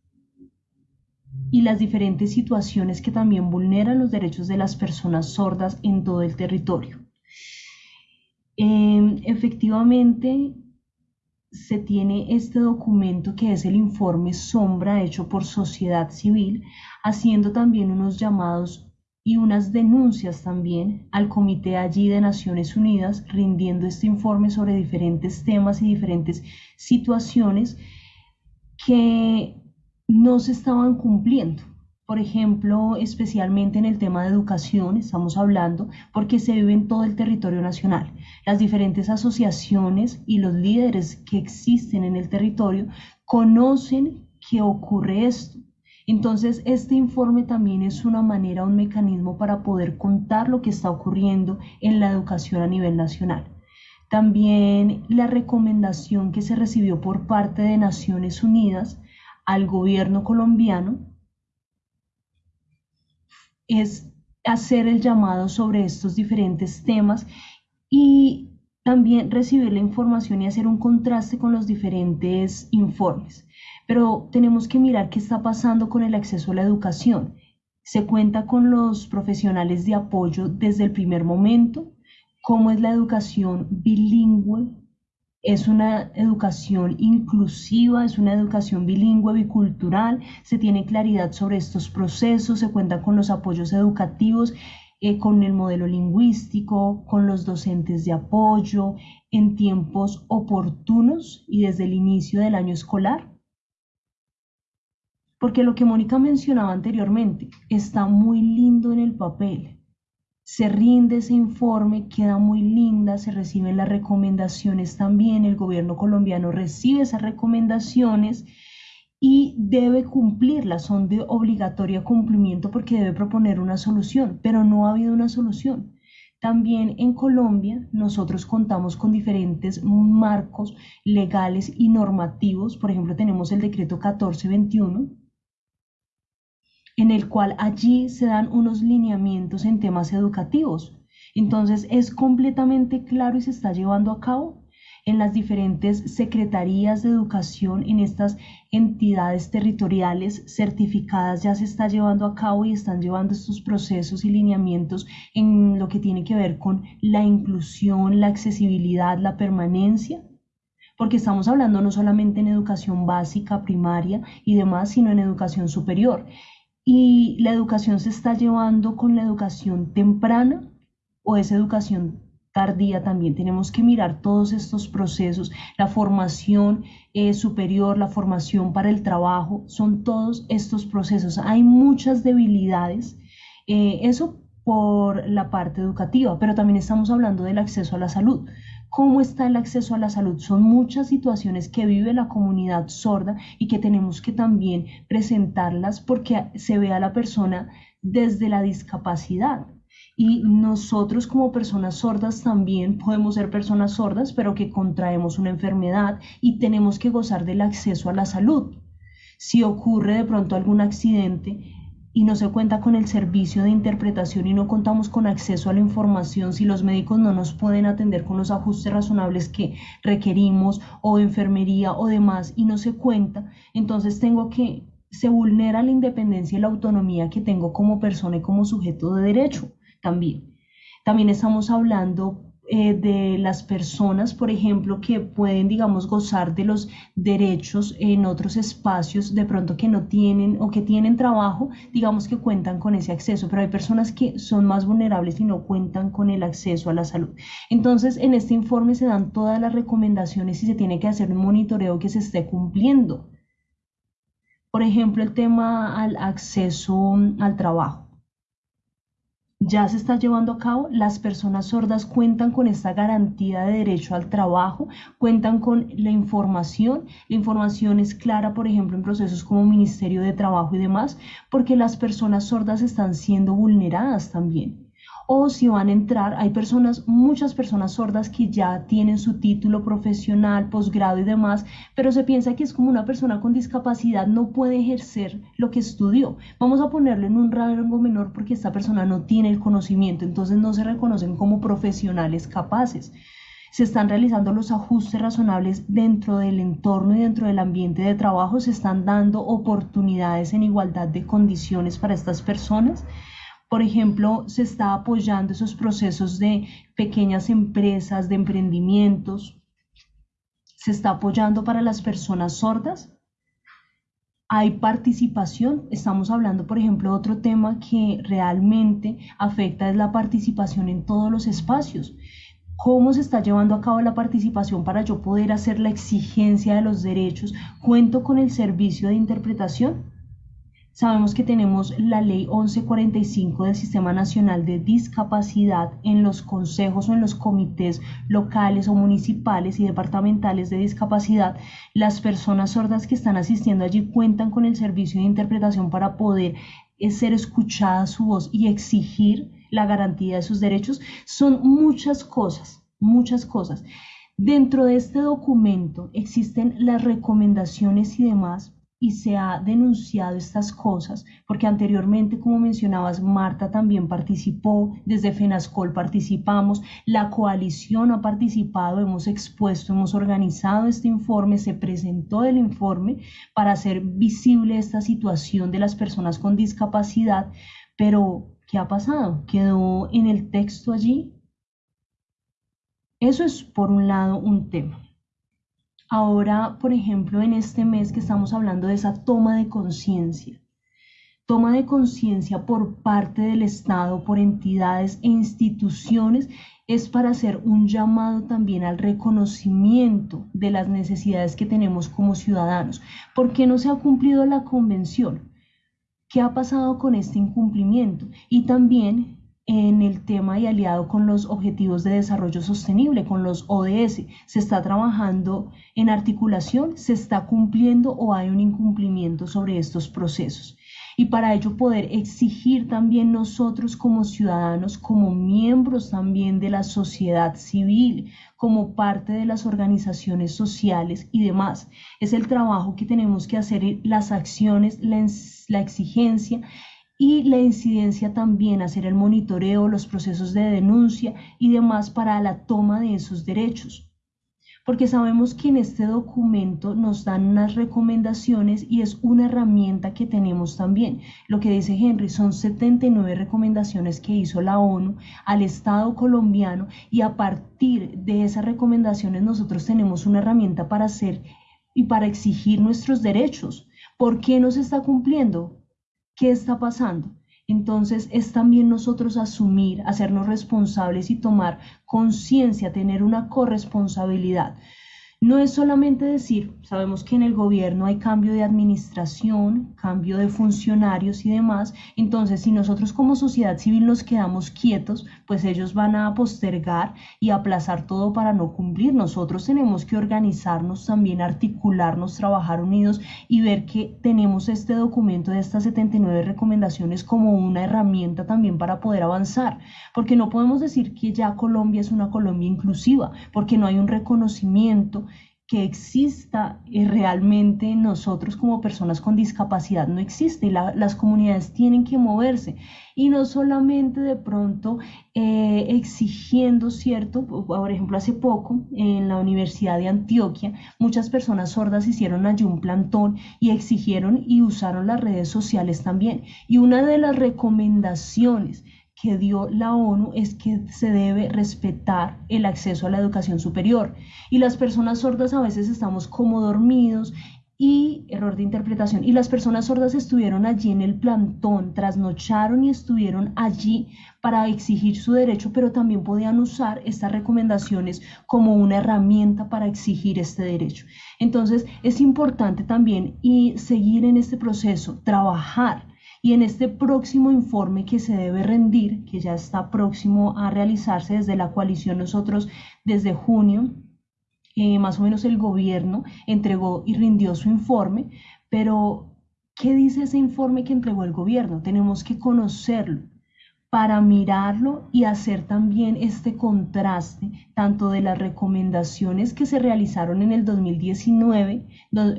Speaker 2: y las diferentes situaciones que también vulneran los derechos de las personas sordas en todo el territorio. Em, efectivamente, se tiene este documento que es el informe sombra hecho por sociedad civil, haciendo también unos llamados y unas denuncias también al comité allí de Naciones Unidas rindiendo este informe sobre diferentes temas y diferentes situaciones que no se estaban cumpliendo. Por ejemplo, especialmente en el tema de educación, estamos hablando, porque se vive en todo el territorio nacional. Las diferentes asociaciones y los líderes que existen en el territorio conocen que ocurre esto entonces, este informe también es una manera, un mecanismo para poder contar lo que está ocurriendo en la educación a nivel nacional. También la recomendación que se recibió por parte de Naciones Unidas al gobierno colombiano es hacer el llamado sobre estos diferentes temas y también recibir la información y hacer un contraste con los diferentes informes. Pero tenemos que mirar qué está pasando con el acceso a la educación. Se cuenta con los profesionales de apoyo desde el primer momento, cómo es la educación bilingüe, es una educación inclusiva, es una educación bilingüe, bicultural, se tiene claridad sobre estos procesos, se cuenta con los apoyos educativos, eh, con el modelo lingüístico, con los docentes de apoyo, en tiempos oportunos y desde el inicio del año escolar. Porque lo que Mónica mencionaba anteriormente está muy lindo en el papel, se rinde ese informe, queda muy linda, se reciben las recomendaciones también, el gobierno colombiano recibe esas recomendaciones y debe cumplirlas, son de obligatorio cumplimiento porque debe proponer una solución, pero no ha habido una solución. También en Colombia nosotros contamos con diferentes marcos legales y normativos, por ejemplo tenemos el decreto 1421 en el cual allí se dan unos lineamientos en temas educativos. Entonces es completamente claro y se está llevando a cabo en las diferentes secretarías de educación, en estas entidades territoriales certificadas, ya se está llevando a cabo y están llevando estos procesos y lineamientos en lo que tiene que ver con la inclusión, la accesibilidad, la permanencia porque estamos hablando no solamente en educación básica, primaria y demás, sino en educación superior y la educación se está llevando con la educación temprana o es educación tardía también. Tenemos que mirar todos estos procesos, la formación eh, superior, la formación para el trabajo, son todos estos procesos. Hay muchas debilidades. Eh, eso por la parte educativa, pero también estamos hablando del acceso a la salud cómo está el acceso a la salud. Son muchas situaciones que vive la comunidad sorda y que tenemos que también presentarlas porque se ve a la persona desde la discapacidad. Y nosotros como personas sordas también podemos ser personas sordas, pero que contraemos una enfermedad y tenemos que gozar del acceso a la salud. Si ocurre de pronto algún accidente, y no se cuenta con el servicio de interpretación y no contamos con acceso a la información, si los médicos no nos pueden atender con los ajustes razonables que requerimos o enfermería o demás y no se cuenta, entonces tengo que, se vulnera la independencia y la autonomía que tengo como persona y como sujeto de derecho también. También estamos hablando eh, de las personas, por ejemplo, que pueden, digamos, gozar de los derechos en otros espacios, de pronto que no tienen o que tienen trabajo, digamos que cuentan con ese acceso, pero hay personas que son más vulnerables y no cuentan con el acceso a la salud. Entonces, en este informe se dan todas las recomendaciones y se tiene que hacer un monitoreo que se esté cumpliendo. Por ejemplo, el tema al acceso al trabajo ya se está llevando a cabo, las personas sordas cuentan con esta garantía de derecho al trabajo, cuentan con la información, la información es clara, por ejemplo, en procesos como Ministerio de Trabajo y demás, porque las personas sordas están siendo vulneradas también o si van a entrar, hay personas, muchas personas sordas que ya tienen su título profesional, posgrado y demás, pero se piensa que es como una persona con discapacidad no puede ejercer lo que estudió. Vamos a ponerlo en un rango menor porque esta persona no tiene el conocimiento, entonces no se reconocen como profesionales capaces. Se están realizando los ajustes razonables dentro del entorno y dentro del ambiente de trabajo, se están dando oportunidades en igualdad de condiciones para estas personas por ejemplo, se está apoyando esos procesos de pequeñas empresas, de emprendimientos. Se está apoyando para las personas sordas. Hay participación. Estamos hablando, por ejemplo, de otro tema que realmente afecta es la participación en todos los espacios. ¿Cómo se está llevando a cabo la participación para yo poder hacer la exigencia de los derechos? ¿Cuento con el servicio de interpretación? Sabemos que tenemos la ley 1145 del Sistema Nacional de Discapacidad en los consejos o en los comités locales o municipales y departamentales de discapacidad. Las personas sordas que están asistiendo allí cuentan con el servicio de interpretación para poder eh, ser escuchada su voz y exigir la garantía de sus derechos. Son muchas cosas, muchas cosas. Dentro de este documento existen las recomendaciones y demás y se ha denunciado estas cosas, porque anteriormente, como mencionabas, Marta también participó, desde FENASCOL participamos, la coalición ha participado, hemos expuesto, hemos organizado este informe, se presentó el informe para hacer visible esta situación de las personas con discapacidad, pero ¿qué ha pasado? ¿Quedó en el texto allí? Eso es por un lado un tema. Ahora, por ejemplo, en este mes que estamos hablando de esa toma de conciencia, toma de conciencia por parte del Estado, por entidades e instituciones, es para hacer un llamado también al reconocimiento de las necesidades que tenemos como ciudadanos. ¿Por qué no se ha cumplido la convención? ¿Qué ha pasado con este incumplimiento? Y también en el tema y aliado con los Objetivos de Desarrollo Sostenible, con los ODS. ¿Se está trabajando en articulación? ¿Se está cumpliendo o hay un incumplimiento sobre estos procesos? y para ello poder exigir también nosotros como ciudadanos, como miembros también de la sociedad civil, como parte de las organizaciones sociales y demás. Es el trabajo que tenemos que hacer, las acciones, la, exigencia y la incidencia también, hacer el monitoreo, los procesos de denuncia y demás para la toma de esos derechos. Porque sabemos que en este documento nos dan unas recomendaciones y es una herramienta que tenemos también. Lo que dice Henry son 79 recomendaciones que hizo la ONU al Estado colombiano y a partir de esas recomendaciones nosotros tenemos una herramienta para hacer y para exigir nuestros derechos. ¿Por qué no se está cumpliendo? ¿Qué está pasando? Entonces es también nosotros asumir, hacernos responsables y tomar conciencia, tener una corresponsabilidad. No es solamente decir, sabemos que en el gobierno hay cambio de administración, cambio de funcionarios y demás, entonces si nosotros como sociedad civil nos quedamos quietos, pues ellos van a postergar y aplazar todo para no cumplir. Nosotros tenemos que organizarnos también, articularnos, trabajar unidos y ver que tenemos este documento de estas 79 recomendaciones como una herramienta también para poder avanzar, porque no podemos decir que ya Colombia es una Colombia inclusiva, porque no hay un reconocimiento que exista eh, realmente nosotros como personas con discapacidad no existe las comunidades tienen que moverse y no solamente de pronto eh, exigiendo, ¿cierto? Por ejemplo, hace poco en la Universidad de Antioquia muchas personas sordas hicieron allí un plantón y exigieron y usaron las redes sociales también. Y una de las recomendaciones que dio la ONU es que se debe respetar el acceso a la educación superior. Y las personas sordas a veces estamos como dormidos y error de interpretación. Y las personas sordas estuvieron allí en el plantón, trasnocharon y estuvieron allí para exigir su derecho, pero también podían usar estas recomendaciones como una herramienta para exigir este derecho. Entonces es importante también y seguir en este proceso, trabajar y en este próximo informe que se debe rendir, que ya está próximo a realizarse desde la coalición nosotros desde junio, eh, más o menos el gobierno entregó y rindió su informe, pero ¿qué dice ese informe que entregó el gobierno? Tenemos que conocerlo para mirarlo y hacer también este contraste, tanto de las recomendaciones que se realizaron en el 2019,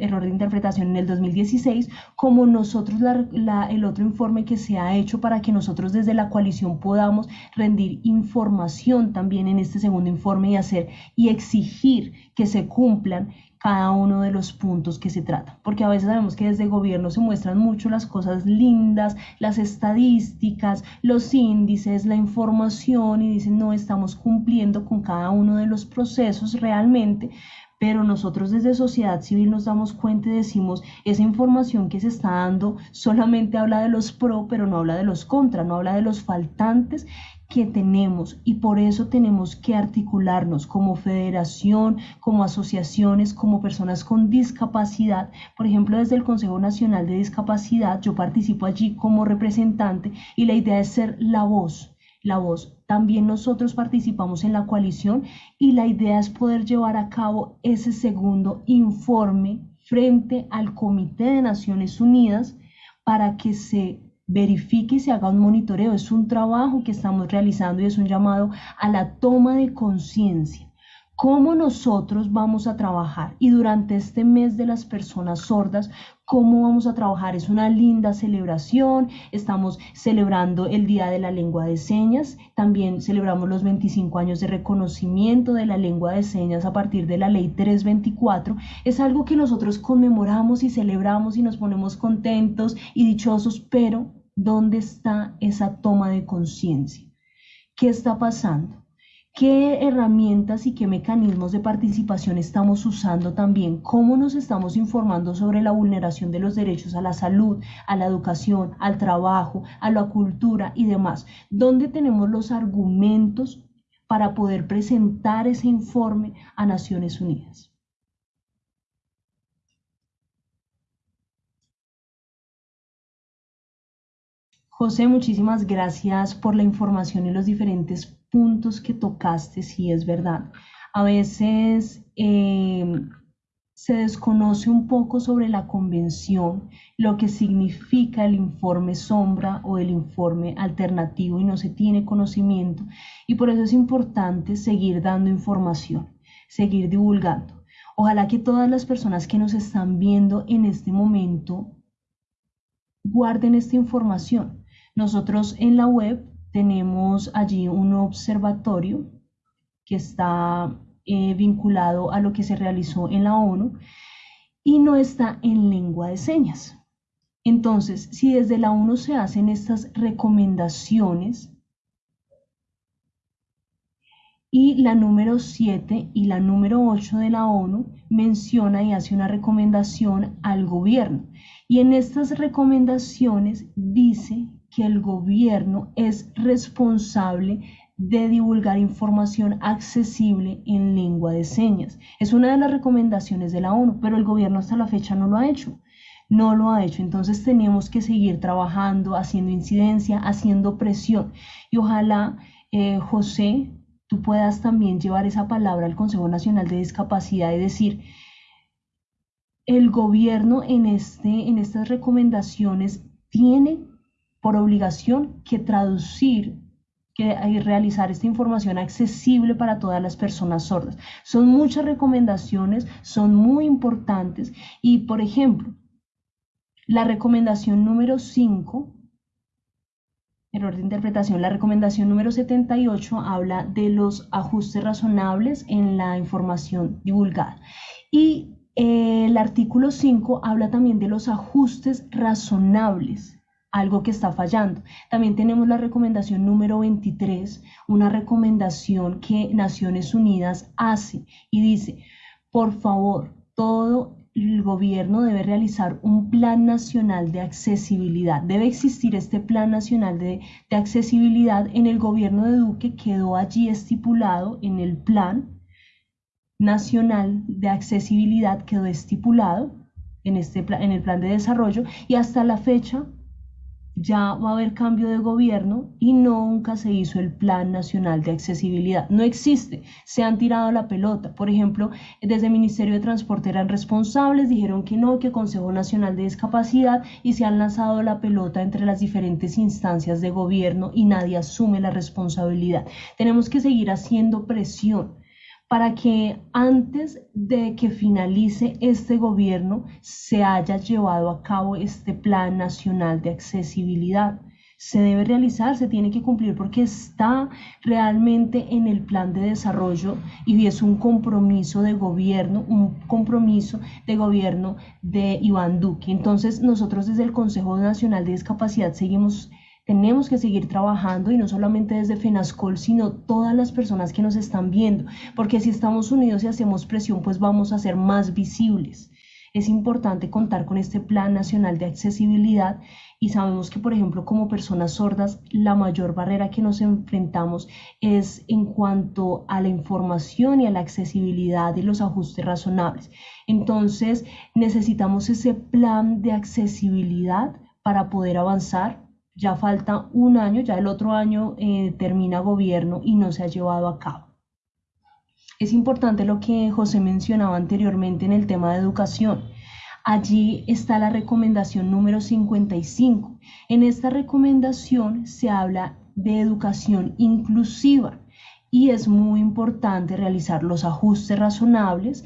Speaker 2: error de interpretación en el 2016, como nosotros el otro informe que se ha hecho para que nosotros desde la coalición podamos rendir información también en este segundo informe y hacer y exigir que se cumplan cada uno de los puntos que se trata, porque a veces sabemos que desde gobierno se muestran mucho las cosas lindas, las estadísticas, los índices, la información y dicen no estamos cumpliendo con cada uno de los procesos realmente, pero nosotros desde sociedad civil nos damos cuenta y decimos, esa información que se está dando solamente habla de los pro, pero no habla de los contra, no habla de los faltantes que tenemos y por eso tenemos que articularnos como federación, como asociaciones, como personas con discapacidad. Por ejemplo, desde el Consejo Nacional de Discapacidad, yo participo allí como representante y la idea es ser la voz, la voz. También nosotros participamos en la coalición y la idea es poder llevar a cabo ese segundo informe frente al Comité de Naciones Unidas para que se verifique y se haga un monitoreo. Es un trabajo que estamos realizando y es un llamado a la toma de conciencia. Cómo nosotros vamos a trabajar y durante este mes de las personas sordas, cómo vamos a trabajar. Es una linda celebración, estamos celebrando el Día de la Lengua de Señas, también celebramos los 25 años de reconocimiento de la lengua de señas a partir de la ley 324. Es algo que nosotros conmemoramos y celebramos y nos ponemos contentos y dichosos, pero ¿dónde está esa toma de conciencia? ¿Qué está pasando? Qué herramientas y qué mecanismos de participación estamos usando también, cómo nos estamos informando sobre la vulneración de los derechos a la salud, a la educación, al trabajo, a la cultura y demás, dónde tenemos los argumentos para poder presentar ese informe a Naciones Unidas. José, muchísimas gracias por la información y los diferentes puntos que tocaste, sí es verdad. A veces em, se desconoce un poco sobre la convención, lo que significa el informe sombra o el informe alternativo y no se tiene conocimiento. Y por eso es importante seguir dando información, seguir divulgando. Ojalá que todas las personas que nos están viendo en este momento guarden esta información. Nosotros en la web tenemos allí un observatorio que está eh, vinculado a lo que se realizó en la ONU y no está en lengua de señas. Entonces, si desde la ONU se hacen estas recomendaciones y la número 7 y la número 8 de la ONU menciona y hace una recomendación al gobierno. Y en estas recomendaciones dice que el gobierno es responsable de divulgar información accesible en lengua de señas. Es una de las recomendaciones de la ONU, pero el gobierno hasta la fecha no lo ha hecho. No lo ha hecho. Entonces tenemos que seguir trabajando, haciendo incidencia, haciendo presión. Y ojalá, eh, José, tú puedas también llevar esa palabra al Consejo Nacional de Discapacidad y decir, el gobierno en, este, en estas recomendaciones tiene por obligación que traducir que realizar esta información accesible para todas las personas sordas. Son muchas recomendaciones, son muy importantes y, por ejemplo, la recomendación número 5, error de interpretación, la recomendación número 78 habla de los ajustes razonables en la información divulgada. Y eh, el artículo 5 habla también de los ajustes razonables algo que está fallando. También tenemos la recomendación número 23, una recomendación que Naciones Unidas hace y dice, por favor, todo el gobierno debe realizar un plan nacional de accesibilidad. Debe existir este plan nacional de, accesibilidad. En el gobierno de Duque quedó allí estipulado en el plan nacional de accesibilidad, quedó estipulado en, este, en el plan de desarrollo y hasta la fecha ya va a haber cambio de gobierno y nunca se hizo el Plan Nacional de Accesibilidad. No existe, se han tirado la pelota. Por ejemplo, desde el Ministerio de Transporte eran responsables, dijeron que no, que Consejo Nacional de Discapacidad y se han lanzado la pelota entre las diferentes instancias de gobierno y nadie asume la responsabilidad. Tenemos que seguir haciendo presión para que antes de que finalice este gobierno se haya llevado a cabo este Plan Nacional de Accesibilidad. Se debe realizar, se tiene que cumplir porque está realmente en el plan de desarrollo y es un compromiso de gobierno, un compromiso de gobierno de Iván Duque. Entonces nosotros desde el Consejo Nacional de Discapacidad seguimos tenemos que seguir trabajando y no solamente desde FENASCOL, sino todas las personas que nos están viendo, porque si estamos unidos y hacemos presión, pues vamos a ser más visibles. Es importante contar con este Plan Nacional de Accesibilidad y sabemos que, por ejemplo, como personas sordas, la mayor barrera que nos enfrentamos es en cuanto a la información y a la accesibilidad y los ajustes razonables. Entonces, necesitamos ese plan de accesibilidad para poder avanzar ya falta un año, ya el otro año eh, termina gobierno y no se ha llevado a cabo. Es importante lo que José mencionaba anteriormente en el tema de educación. Allí está la recomendación número 55. En esta recomendación se habla de educación inclusiva y es muy importante realizar los ajustes razonables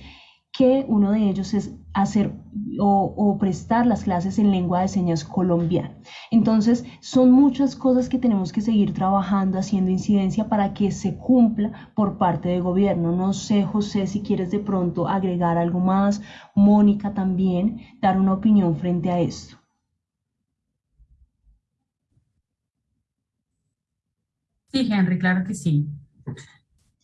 Speaker 2: que uno de ellos es hacer o, prestar las clases en lengua de señas colombiana. Entonces, son muchas cosas que tenemos que seguir trabajando, haciendo incidencia para que se cumpla por parte del gobierno. No sé, José, si quieres de pronto agregar algo más, Mónica también, dar una opinión frente a esto.
Speaker 5: Sí, Henry, claro que sí.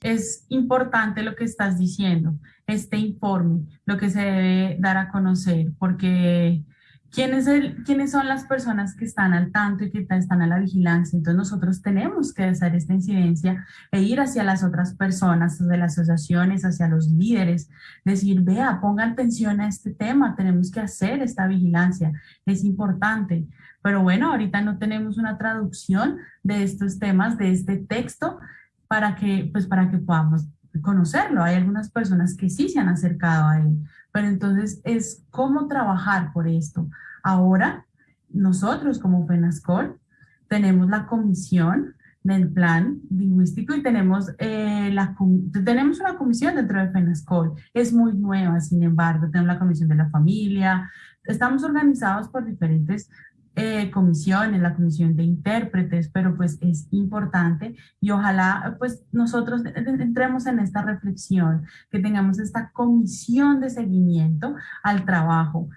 Speaker 5: Es importante lo que estás diciendo, este informe, lo que se debe dar a conocer, porque ¿quiénes, ¿quiénes son las personas que están al tanto y que están a la vigilancia? Entonces nosotros tenemos que hacer esta incidencia e ir hacia las otras personas, hacia las asociaciones, hacia los líderes, decir, vea, ponga atención a este tema, tenemos que hacer esta vigilancia, es importante. Pero bueno, ahorita no tenemos una traducción de estos temas, de este texto, para que, pues para que podamos conocerlo. Hay algunas personas que sí se han acercado a él, pero entonces es cómo trabajar por esto. Ahora, nosotros como FENASCOL tenemos la comisión del plan lingüístico y tenemos, eh, la, tenemos una comisión dentro de FENASCOL. Es muy nueva, sin embargo, tenemos la comisión de la familia. Estamos organizados por diferentes eh, comisiones, la comisión de intérpretes, pero pues es importante y ojalá pues nosotros entremos en esta reflexión, que tengamos esta comisión de seguimiento al trabajo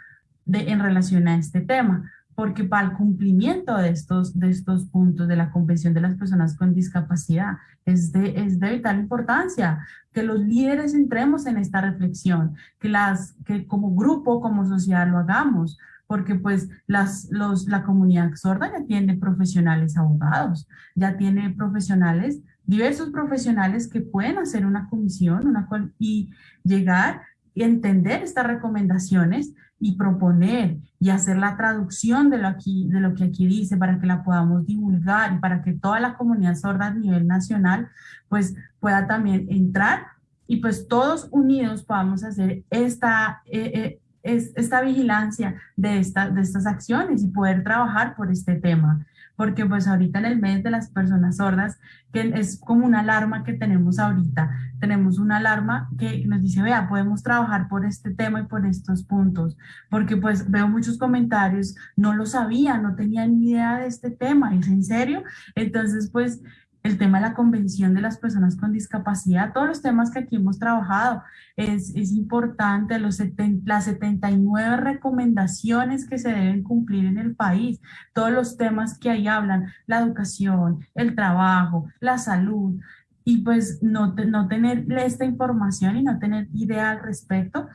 Speaker 5: de, en relación a este tema, porque para el cumplimiento de estos, de estos puntos de la Convención de las Personas con Discapacidad es de, es de vital importancia que los líderes entremos en esta reflexión, que, las, que como grupo, como sociedad lo hagamos, porque pues las, los, la comunidad sorda ya tiene profesionales abogados, ya tiene profesionales, diversos profesionales que pueden hacer una comisión una y llegar y entender estas recomendaciones y proponer y hacer la traducción de lo, aquí, de lo que aquí dice para que la podamos divulgar y para que toda la comunidad sorda a nivel nacional pues pueda también entrar y pues todos unidos podamos hacer esta, eh, eh, es esta vigilancia de, esta, de estas acciones y poder trabajar por este tema. Porque pues ahorita en el mes de las personas sordas, que es como una alarma que tenemos ahorita, tenemos una alarma que nos dice, vea, podemos trabajar por este tema y por estos puntos. Porque pues veo muchos comentarios, no lo sabía, no tenía ni idea de este tema, ¿es en serio? Entonces pues el tema de la convención de las personas con discapacidad, todos los temas que aquí hemos trabajado, es, es importante, los las 79 recomendaciones que se deben cumplir en el país, todos los temas que ahí hablan, la educación, el trabajo, la salud, y pues no, no tener esta información y no tener idea al respecto,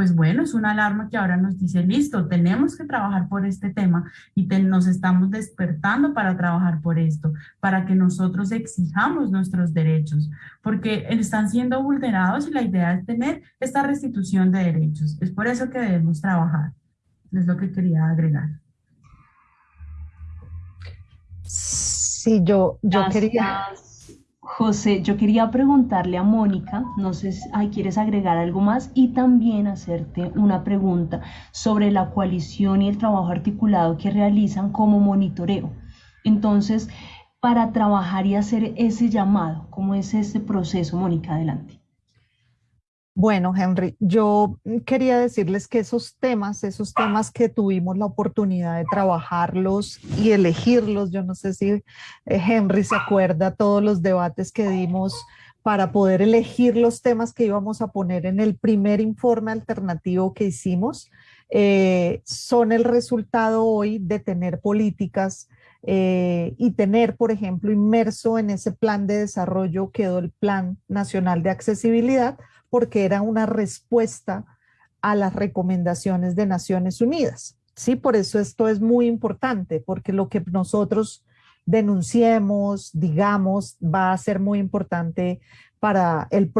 Speaker 5: pues bueno, es una alarma que ahora nos dice, listo, tenemos que trabajar por este tema y nos estamos despertando para trabajar por esto, para que nosotros exijamos nuestros derechos, porque están siendo vulnerados y la idea es tener esta restitución de derechos. Es por eso que debemos trabajar. Es lo que quería agregar.
Speaker 4: Sí, yo, yo quería...
Speaker 2: José, yo quería preguntarle a Mónica, no sé si quieres agregar algo más y también hacerte una pregunta sobre la coalición y el trabajo articulado que realizan como monitoreo. Entonces, para trabajar y hacer ese llamado, ¿cómo es este proceso, Mónica? Adelante.
Speaker 4: Bueno, Henry, yo quería decirles que esos temas, esos temas que tuvimos la oportunidad de trabajarlos y elegirlos, yo no sé si eh, Henry se acuerda todos los debates que dimos para poder elegir los temas que íbamos a poner en el primer informe alternativo que hicimos, eh, son el resultado hoy de tener políticas eh, y tener, por ejemplo, inmerso en ese plan de desarrollo quedó el Plan Nacional de Accesibilidad, porque era una respuesta a las recomendaciones de Naciones Unidas. Sí, por eso esto es muy importante, porque lo que nosotros denunciemos, digamos, va a ser muy importante para, el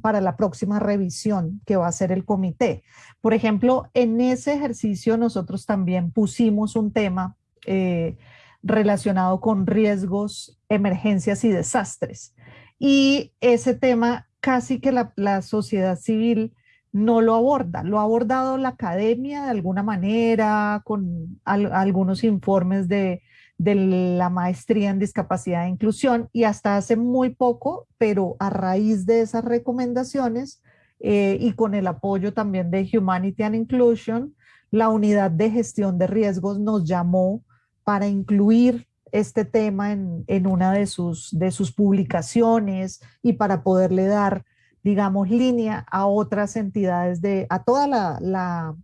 Speaker 4: para la próxima revisión que va a hacer el comité. Por ejemplo, en ese ejercicio nosotros también pusimos un tema eh, relacionado con riesgos, emergencias y desastres. Y ese tema casi que la, sociedad civil no lo aborda. Lo ha abordado la academia de alguna manera, con algunos informes de, de la maestría en discapacidad e inclusión y hasta hace muy poco, pero a raíz de esas recomendaciones eh, y con el apoyo también de Humanity and Inclusion, la unidad de gestión de riesgos nos llamó para incluir este tema en, en una de sus, de sus publicaciones y para poderle dar digamos, línea a otras entidades, de, a toda la,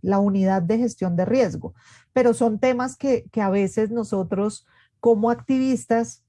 Speaker 4: la, unidad de gestión de riesgo. Pero son temas que, que a veces nosotros como activistas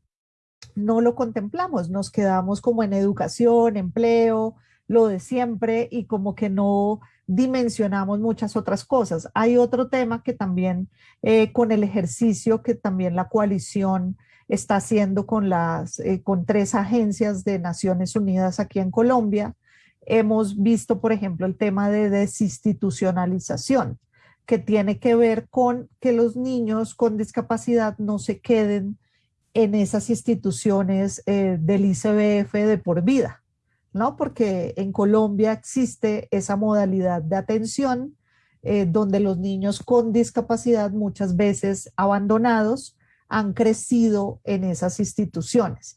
Speaker 4: no lo contemplamos, nos quedamos como en educación, empleo, lo de siempre y como que no dimensionamos muchas otras cosas. Hay otro tema que también eh, con el ejercicio que también la coalición está haciendo con, las, eh, con tres agencias de Naciones Unidas aquí en Colombia. Hemos visto, por ejemplo, el tema de desinstitucionalización que tiene que ver con que los niños con discapacidad no se queden en esas instituciones eh, del ICBF de por vida, ¿no? Porque en Colombia existe esa modalidad de atención eh, donde los niños con discapacidad muchas veces abandonados han crecido en esas instituciones.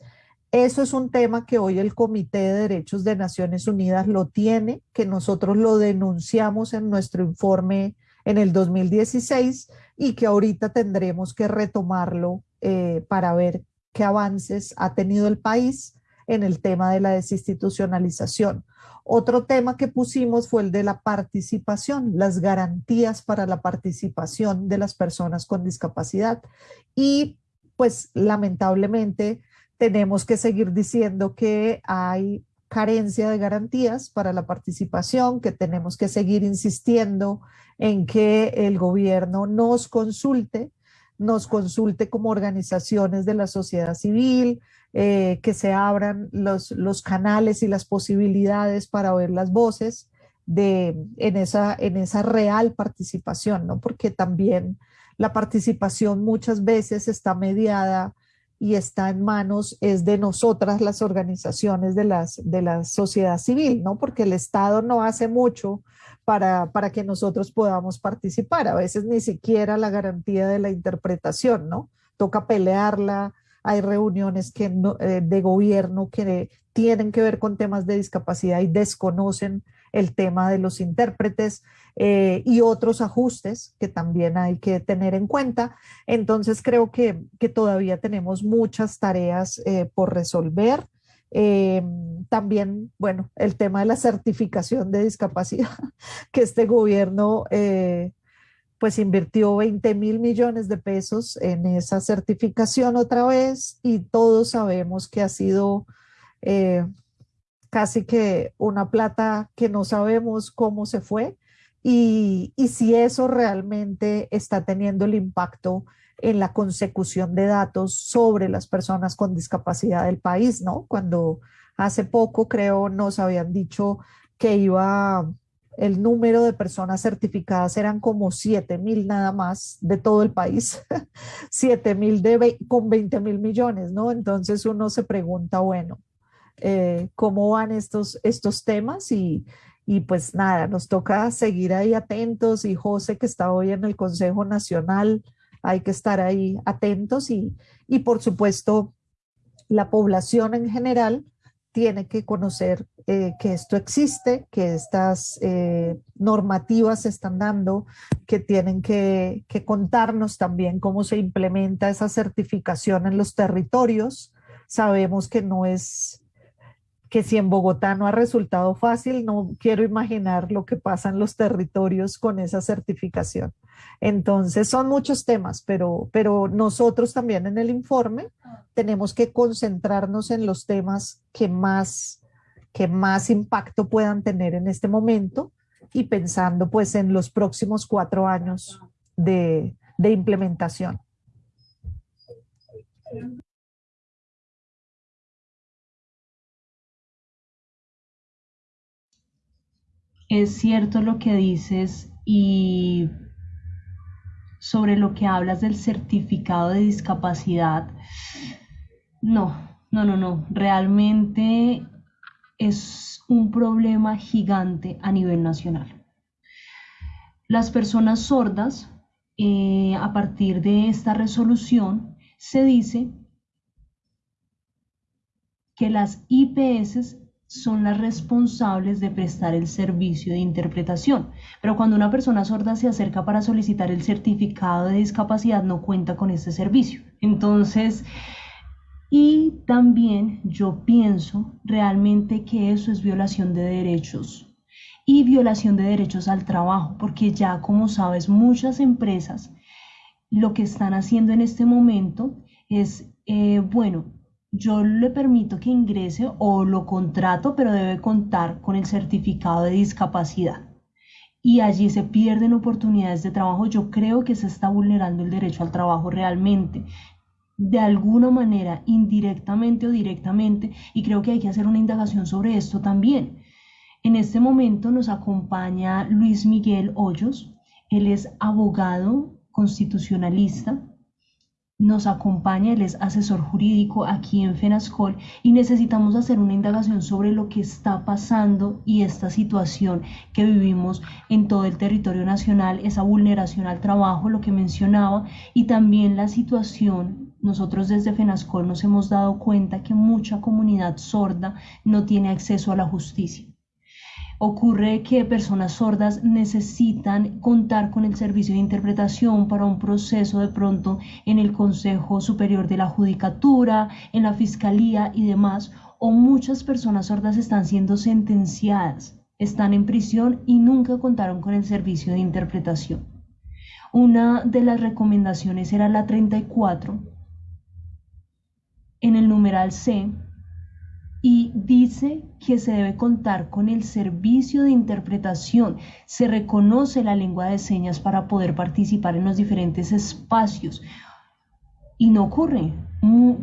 Speaker 4: Eso es un tema que hoy el Comité de Derechos de Naciones Unidas lo tiene, que nosotros lo denunciamos en nuestro informe en el 2016 y que ahorita tendremos que retomarlo eh, para ver qué avances ha tenido el país en el tema de la desinstitucionalización. Otro tema que pusimos fue el de la participación, las garantías para la participación de las personas con discapacidad. Y pues lamentablemente tenemos que seguir diciendo que hay carencia de garantías para la participación, que tenemos que seguir insistiendo en que el gobierno nos consulte, nos consulte como organizaciones de la sociedad civil, eh, que se abran los, los canales y las posibilidades para oír las voces de, en, esa, en esa real participación, ¿no? porque también la participación muchas veces está mediada y está en manos, es de nosotras las organizaciones de, las, de la sociedad civil, ¿no? Porque el Estado no hace mucho para, para que nosotros podamos participar, a veces ni siquiera la garantía de la interpretación, ¿no? Toca pelearla, hay reuniones que eh, de gobierno que tienen que ver con temas de discapacidad y desconocen el tema de los intérpretes eh, y otros ajustes que también hay que tener en cuenta. Entonces creo que, que todavía tenemos muchas tareas eh, por resolver. Eh, también, bueno, el tema de la certificación de discapacidad, que este gobierno pues invirtió 20 mil millones de pesos en esa certificación otra vez y todos sabemos que ha sido casi que una plata que no sabemos cómo se fue y, y si eso realmente está teniendo el impacto en la consecución de datos sobre las personas con discapacidad del país, ¿no? Cuando hace poco creo nos habían dicho que iba el número de personas certificadas eran como 7 mil nada más de todo el país, 7 mil con 20 mil millones, ¿no? Entonces uno se pregunta, bueno, eh, cómo van estos, estos temas y, y pues nada, nos toca seguir ahí atentos y José que está hoy en el Consejo Nacional, hay que estar ahí atentos y, y por supuesto la población en general tiene que conocer eh, que esto existe, que estas eh, normativas se están dando, que tienen que, que, contarnos también cómo se implementa esa certificación en los territorios. Sabemos que no es que si en Bogotá no ha resultado fácil, no quiero imaginar lo que pasa en los territorios con esa certificación. Entonces son muchos temas, pero, pero nosotros también en el informe tenemos que concentrarnos en los temas que más, que más impacto puedan tener en este momento y pensando pues en los próximos cuatro años de, de implementación.
Speaker 2: es cierto lo que dices y sobre lo que hablas del certificado de discapacidad. No, no, no, no. Realmente es un problema gigante a nivel nacional. Las personas sordas, eh, a partir de esta resolución, se dice que las IPS son las responsables de prestar el servicio de interpretación. Pero cuando una persona sorda se acerca para solicitar el certificado de discapacidad, no cuenta con este servicio. Entonces, y también yo pienso realmente que eso es violación de derechos y violación de derechos al trabajo, porque ya como sabes, muchas empresas lo que están haciendo en este momento es, eh, bueno, yo le permito que ingrese o lo contrato, pero debe contar con el certificado de discapacidad. Y allí se pierden oportunidades de trabajo. Yo creo que se está vulnerando el derecho al trabajo realmente de alguna manera, indirectamente o directamente, y creo que hay que hacer una indagación sobre esto también. En este momento nos acompaña Luis Miguel Hoyos, él es abogado constitucionalista, nos acompaña, él es asesor jurídico aquí en FENASCOL y necesitamos hacer una indagación sobre lo que está pasando y esta situación que vivimos en todo el territorio nacional, esa vulneración al trabajo, lo que mencionaba, y también la situación nosotros desde FENASCOL nos hemos dado cuenta que mucha comunidad sorda no tiene acceso a la justicia. Ocurre que personas sordas necesitan contar con el servicio de interpretación para un proceso de pronto en el Consejo Superior de la Judicatura, en la Fiscalía y demás, o muchas personas sordas están siendo sentenciadas, están en prisión y nunca contaron con el servicio de interpretación. Una de las recomendaciones era la 34, en el numeral C y dice que se debe contar con el servicio de interpretación. Se reconoce la lengua de señas para poder participar en los diferentes espacios. Y no ocurre.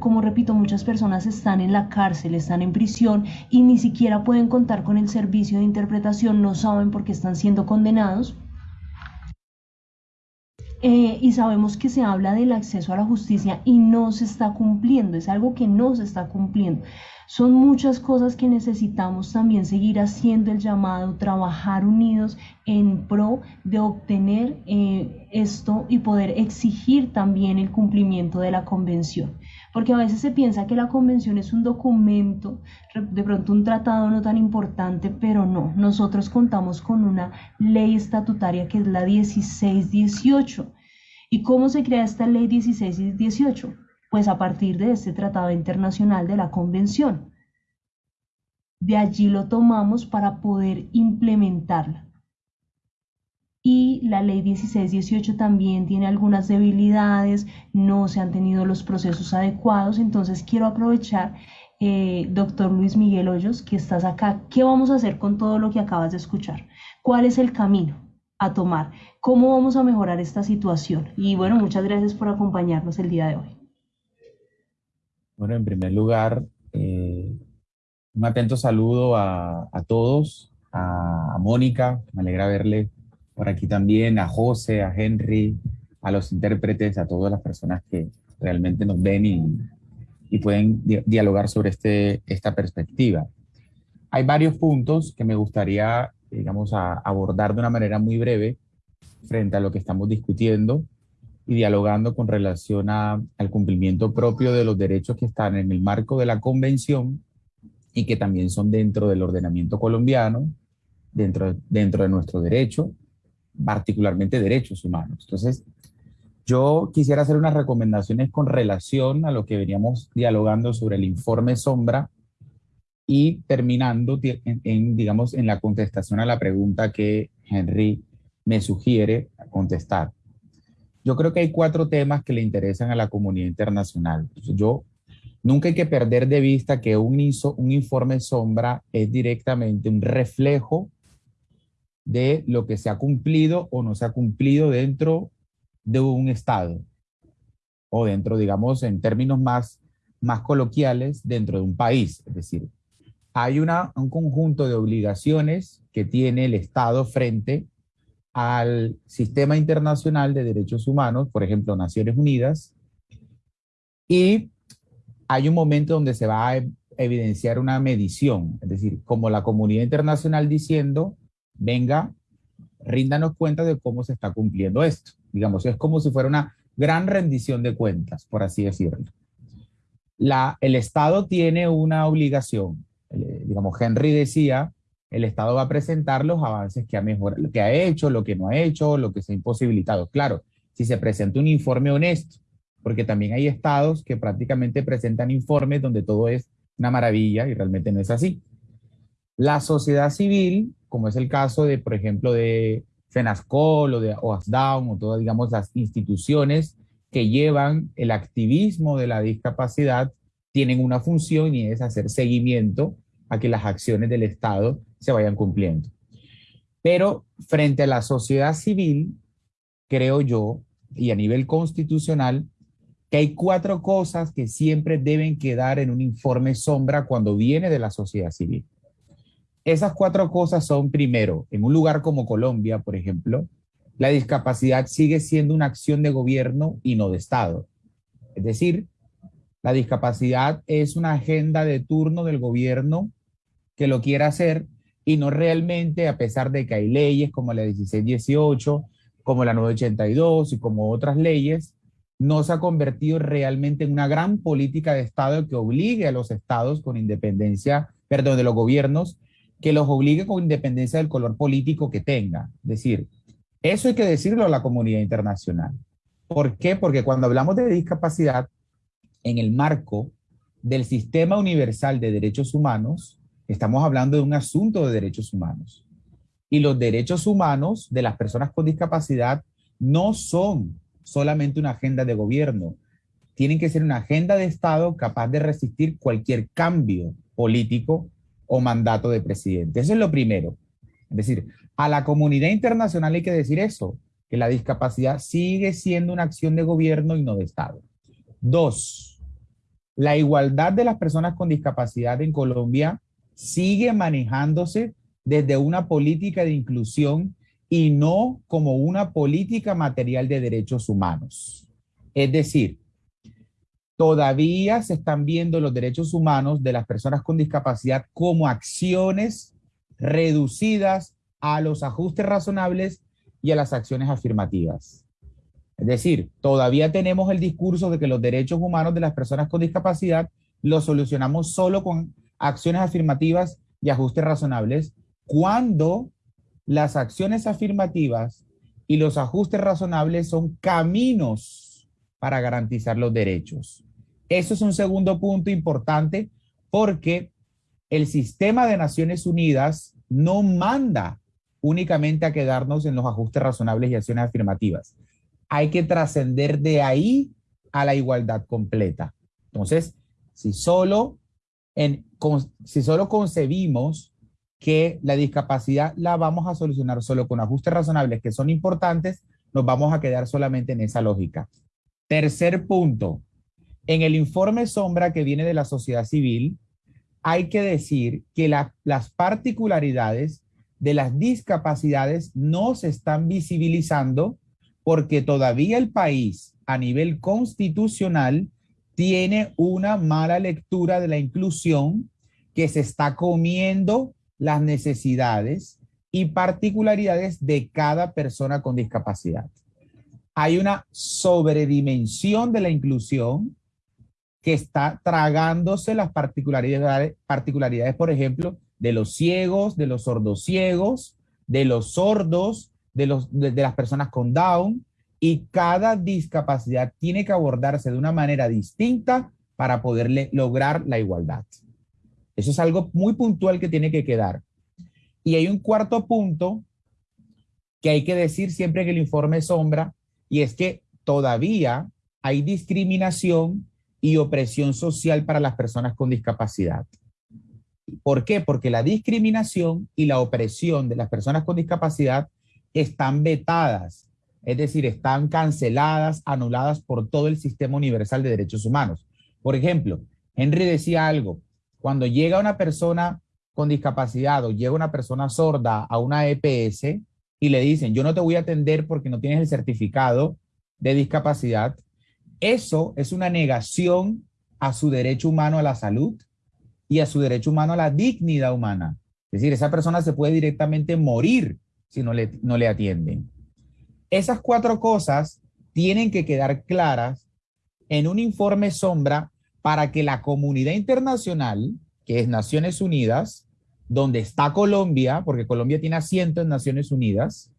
Speaker 2: Como repito, muchas personas están en la cárcel, están en prisión y ni siquiera pueden contar con el servicio de interpretación, no saben por qué están siendo condenados eh, y sabemos que se habla del acceso a la justicia y no se está cumpliendo, es algo que no se está cumpliendo. Son muchas cosas que necesitamos también seguir haciendo el llamado, trabajar unidos en pro de obtener eh, esto y poder exigir también el cumplimiento de la convención. Porque a veces se piensa que la convención es un documento, de pronto un tratado no tan importante, pero no. Nosotros contamos con una ley estatutaria que es la 1618. ¿Y cómo se crea esta ley 1618? Pues a partir de este Tratado Internacional de la Convención. De allí lo tomamos para poder implementarla. Y la ley 1618 también tiene algunas debilidades, no se han tenido los procesos adecuados, entonces quiero aprovechar, eh, doctor Luis Miguel Hoyos, que estás acá, ¿qué vamos a hacer con todo lo que acabas de escuchar? ¿Cuál es el camino a tomar? ¿Cómo vamos a mejorar esta situación? Y bueno, muchas gracias por acompañarnos el día de hoy.
Speaker 6: Bueno, en primer lugar, eh, un atento saludo a, todos, a, Mónica, me alegra verle por aquí también, a José, a Henry, a los intérpretes, a todas las personas que realmente nos ven y, pueden dialogar sobre este, esta perspectiva. Hay varios puntos que me gustaría, digamos, abordar de una manera muy breve frente a lo que estamos discutiendo y dialogando con relación al cumplimiento propio de los derechos que están en el marco de la convención y que también son dentro del ordenamiento colombiano, dentro, dentro de nuestro derecho, particularmente derechos humanos. Entonces, yo quisiera hacer unas recomendaciones con relación a lo que veníamos dialogando sobre el informe sombra y terminando en, digamos, en la contestación a la pregunta que Henry me sugiere contestar. Yo creo que hay cuatro temas que le interesan a la comunidad internacional. yo nunca hay que perder de vista que un, un informe sombra es directamente un reflejo de lo que se ha cumplido o no se ha cumplido dentro de un Estado o dentro, digamos, en términos más, más coloquiales, dentro de un país. Es decir, hay un conjunto de obligaciones que tiene el Estado frente al sistema internacional de derechos humanos, por ejemplo, Naciones Unidas, y hay un momento donde se va a evidenciar una medición, es decir, como la comunidad internacional diciendo, venga, ríndanos cuenta de cómo se está cumpliendo esto. Digamos, es como si fuera una gran rendición de cuentas, por así decirlo. El Estado tiene una obligación. Digamos, Henry decía, el Estado va a presentar los avances que ha, mejorado, lo que ha hecho, lo que no ha hecho, lo que se ha imposibilitado. Claro, si se presenta un informe honesto, porque también hay estados que prácticamente presentan informes donde todo es una maravilla y realmente no es así. La sociedad civil, como es el caso de, por ejemplo, de FENASCOL o de OASDAUN o todas, digamos, las instituciones que llevan el activismo de la discapacidad, tienen una función y es hacer seguimiento a que las acciones del Estado se vayan cumpliendo. Pero frente a la sociedad civil, creo yo, y a nivel constitucional, que hay cuatro cosas que siempre deben quedar en un informe sombra cuando viene de la sociedad civil. Esas cuatro cosas son, primero, en un lugar como Colombia, por ejemplo, la discapacidad sigue siendo una acción de gobierno y no de Estado. Es decir, la discapacidad es una agenda de turno del gobierno que lo quiera hacer y no realmente, a pesar de que hay leyes como la 1618, como la 982 y como otras leyes, no se ha convertido realmente en una gran política de Estado que obligue a los estados con independencia, perdón, de los gobiernos, que los obligue con independencia del color político que tenga. Es decir, eso hay que decirlo a la comunidad internacional. ¿Por qué? Porque cuando hablamos de discapacidad, en el marco del sistema universal de derechos humanos, estamos hablando de un asunto de derechos humanos. Y los derechos humanos de las personas con discapacidad no son solamente una agenda de gobierno. Tienen que ser una agenda de Estado capaz de resistir cualquier cambio político o mandato de presidente. Eso es lo primero. Es decir, a la comunidad internacional hay que decir eso, que la discapacidad sigue siendo una acción de gobierno y no de Estado. Dos, la igualdad de las personas con discapacidad en Colombia sigue manejándose desde una política de inclusión y no como una política material de derechos humanos. Es decir, todavía se están viendo los derechos humanos de las personas con discapacidad como acciones reducidas a los ajustes razonables y a las acciones afirmativas. Es decir, todavía tenemos el discurso de que los derechos humanos de las personas con discapacidad los solucionamos solo con acciones afirmativas y ajustes razonables, cuando las acciones afirmativas y los ajustes razonables son caminos para garantizar los derechos. Eso es un segundo punto importante porque el sistema de Naciones Unidas no manda únicamente a quedarnos en los ajustes razonables y acciones afirmativas. Hay que trascender de ahí a la igualdad completa. Entonces, si solo, en, si solo concebimos que la discapacidad la vamos a solucionar solo con ajustes razonables que son importantes, nos vamos a quedar solamente en esa lógica. Tercer punto, en el informe sombra que viene de la sociedad civil, hay que decir que las particularidades de las discapacidades no se están visibilizando porque todavía el país a nivel constitucional tiene una mala lectura de la inclusión que se está comiendo las necesidades y particularidades de cada persona con discapacidad. Hay una sobredimensión de la inclusión que está tragándose las particularidades, particularidades, por ejemplo, de los ciegos, de los sordociegos, de los sordos, de, los, de las personas con Down, y cada discapacidad tiene que abordarse de una manera distinta para poderle lograr la igualdad. Eso es algo muy puntual que tiene que quedar. Y hay un cuarto punto que hay que decir siempre en el informe sombra, y es que todavía hay discriminación y opresión social para las personas con discapacidad. ¿Por qué? Porque la discriminación y la opresión de las personas con discapacidad están vetadas, es decir, están canceladas, anuladas por todo el sistema universal de derechos humanos. Por ejemplo, Henry decía algo, cuando llega una persona con discapacidad o llega una persona sorda a una EPS y le dicen, yo no te voy a atender porque no tienes el certificado de discapacidad, eso es una negación a su derecho humano a la salud y a su derecho humano a la dignidad humana. Es decir, esa persona se puede directamente morir si no le, no le atienden. Esas cuatro cosas tienen que quedar claras en un informe sombra para que la comunidad internacional, que es Naciones Unidas, donde está Colombia, porque Colombia tiene asiento en Naciones Unidas,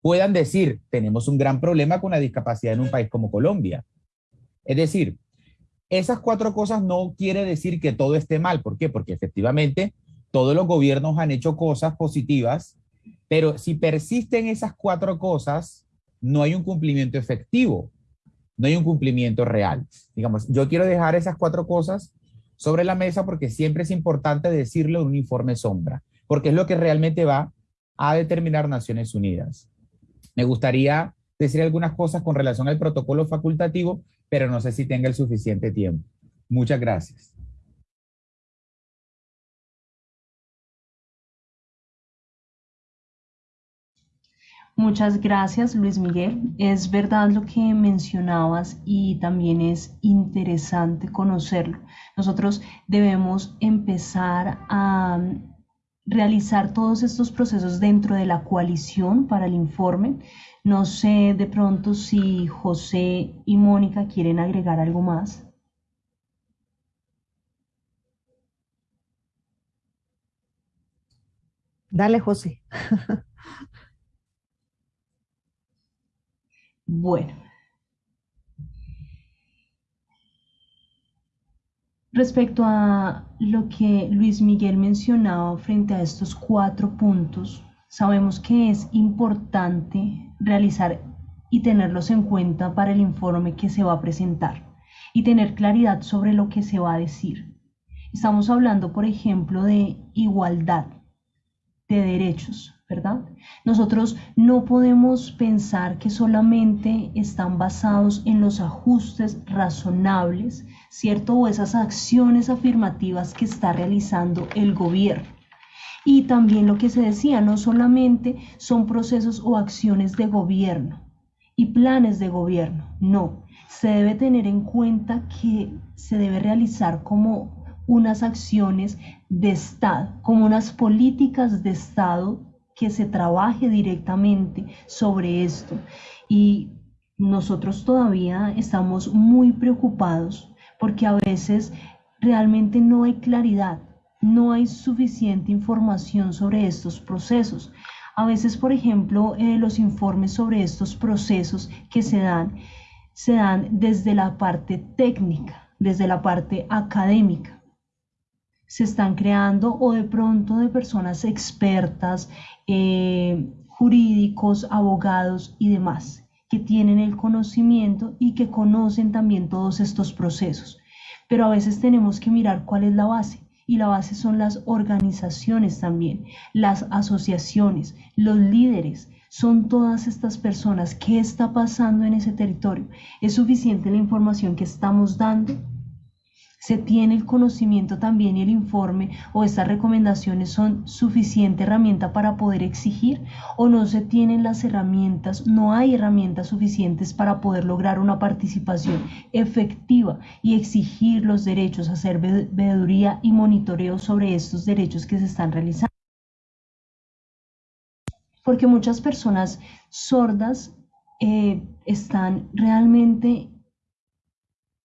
Speaker 6: puedan decir, tenemos un gran problema con la discapacidad en un país como Colombia. Es decir, esas cuatro cosas no quiere decir que todo esté mal. ¿Por qué? Porque efectivamente todos los gobiernos han hecho cosas positivas, pero si persisten esas cuatro cosas, no hay un cumplimiento efectivo, no hay un cumplimiento real. Digamos, yo quiero dejar esas cuatro cosas sobre la mesa porque siempre es importante decirlo en un informe sombra, porque es lo que realmente va a determinar Naciones Unidas. Me gustaría decir algunas cosas con relación al protocolo facultativo, pero no sé si tenga el suficiente tiempo. Muchas gracias.
Speaker 2: Muchas gracias, Luis Miguel. Es verdad lo que mencionabas y también es interesante conocerlo. Nosotros debemos empezar a realizar todos estos procesos dentro de la coalición para el informe. No sé de pronto si José y Mónica quieren agregar algo más.
Speaker 4: Dale, José.
Speaker 2: Bueno. Respecto a lo que Luis Miguel mencionaba frente a estos cuatro puntos, sabemos que es importante realizar y tenerlos en cuenta para el informe que se va a presentar y tener claridad sobre lo que se va a decir. Estamos hablando, por ejemplo, de igualdad de derechos, ¿verdad? Nosotros no podemos pensar que solamente están basados en los ajustes razonables, ¿cierto? O esas acciones afirmativas que está realizando el gobierno. Y también lo que se decía, no solamente son procesos o acciones de gobierno y planes de gobierno, no. Se debe tener en cuenta que se debe realizar como unas acciones de Estado, como unas políticas de Estado que se trabaje directamente sobre esto. Y nosotros todavía estamos muy preocupados porque a veces realmente no hay claridad, no hay suficiente información sobre estos procesos. A veces, por ejemplo, eh, los informes sobre estos procesos que se dan, se dan desde la parte técnica, desde la parte académica se están creando o de pronto de personas expertas, eh, jurídicos, abogados y demás, que tienen el conocimiento y que conocen también todos estos procesos. Pero a veces tenemos que mirar cuál es la base. Y la base son las organizaciones también, las asociaciones, los líderes, son todas estas personas. ¿Qué está pasando en ese territorio? ¿Es suficiente la información que estamos dando? Se tiene el conocimiento también y el informe o estas recomendaciones son suficiente herramienta para poder exigir o no se tienen las herramientas, no hay herramientas suficientes para poder lograr una participación efectiva y exigir los derechos, hacer veeduría y monitoreo sobre estos derechos que se están realizando. Porque muchas personas sordas eh, están realmente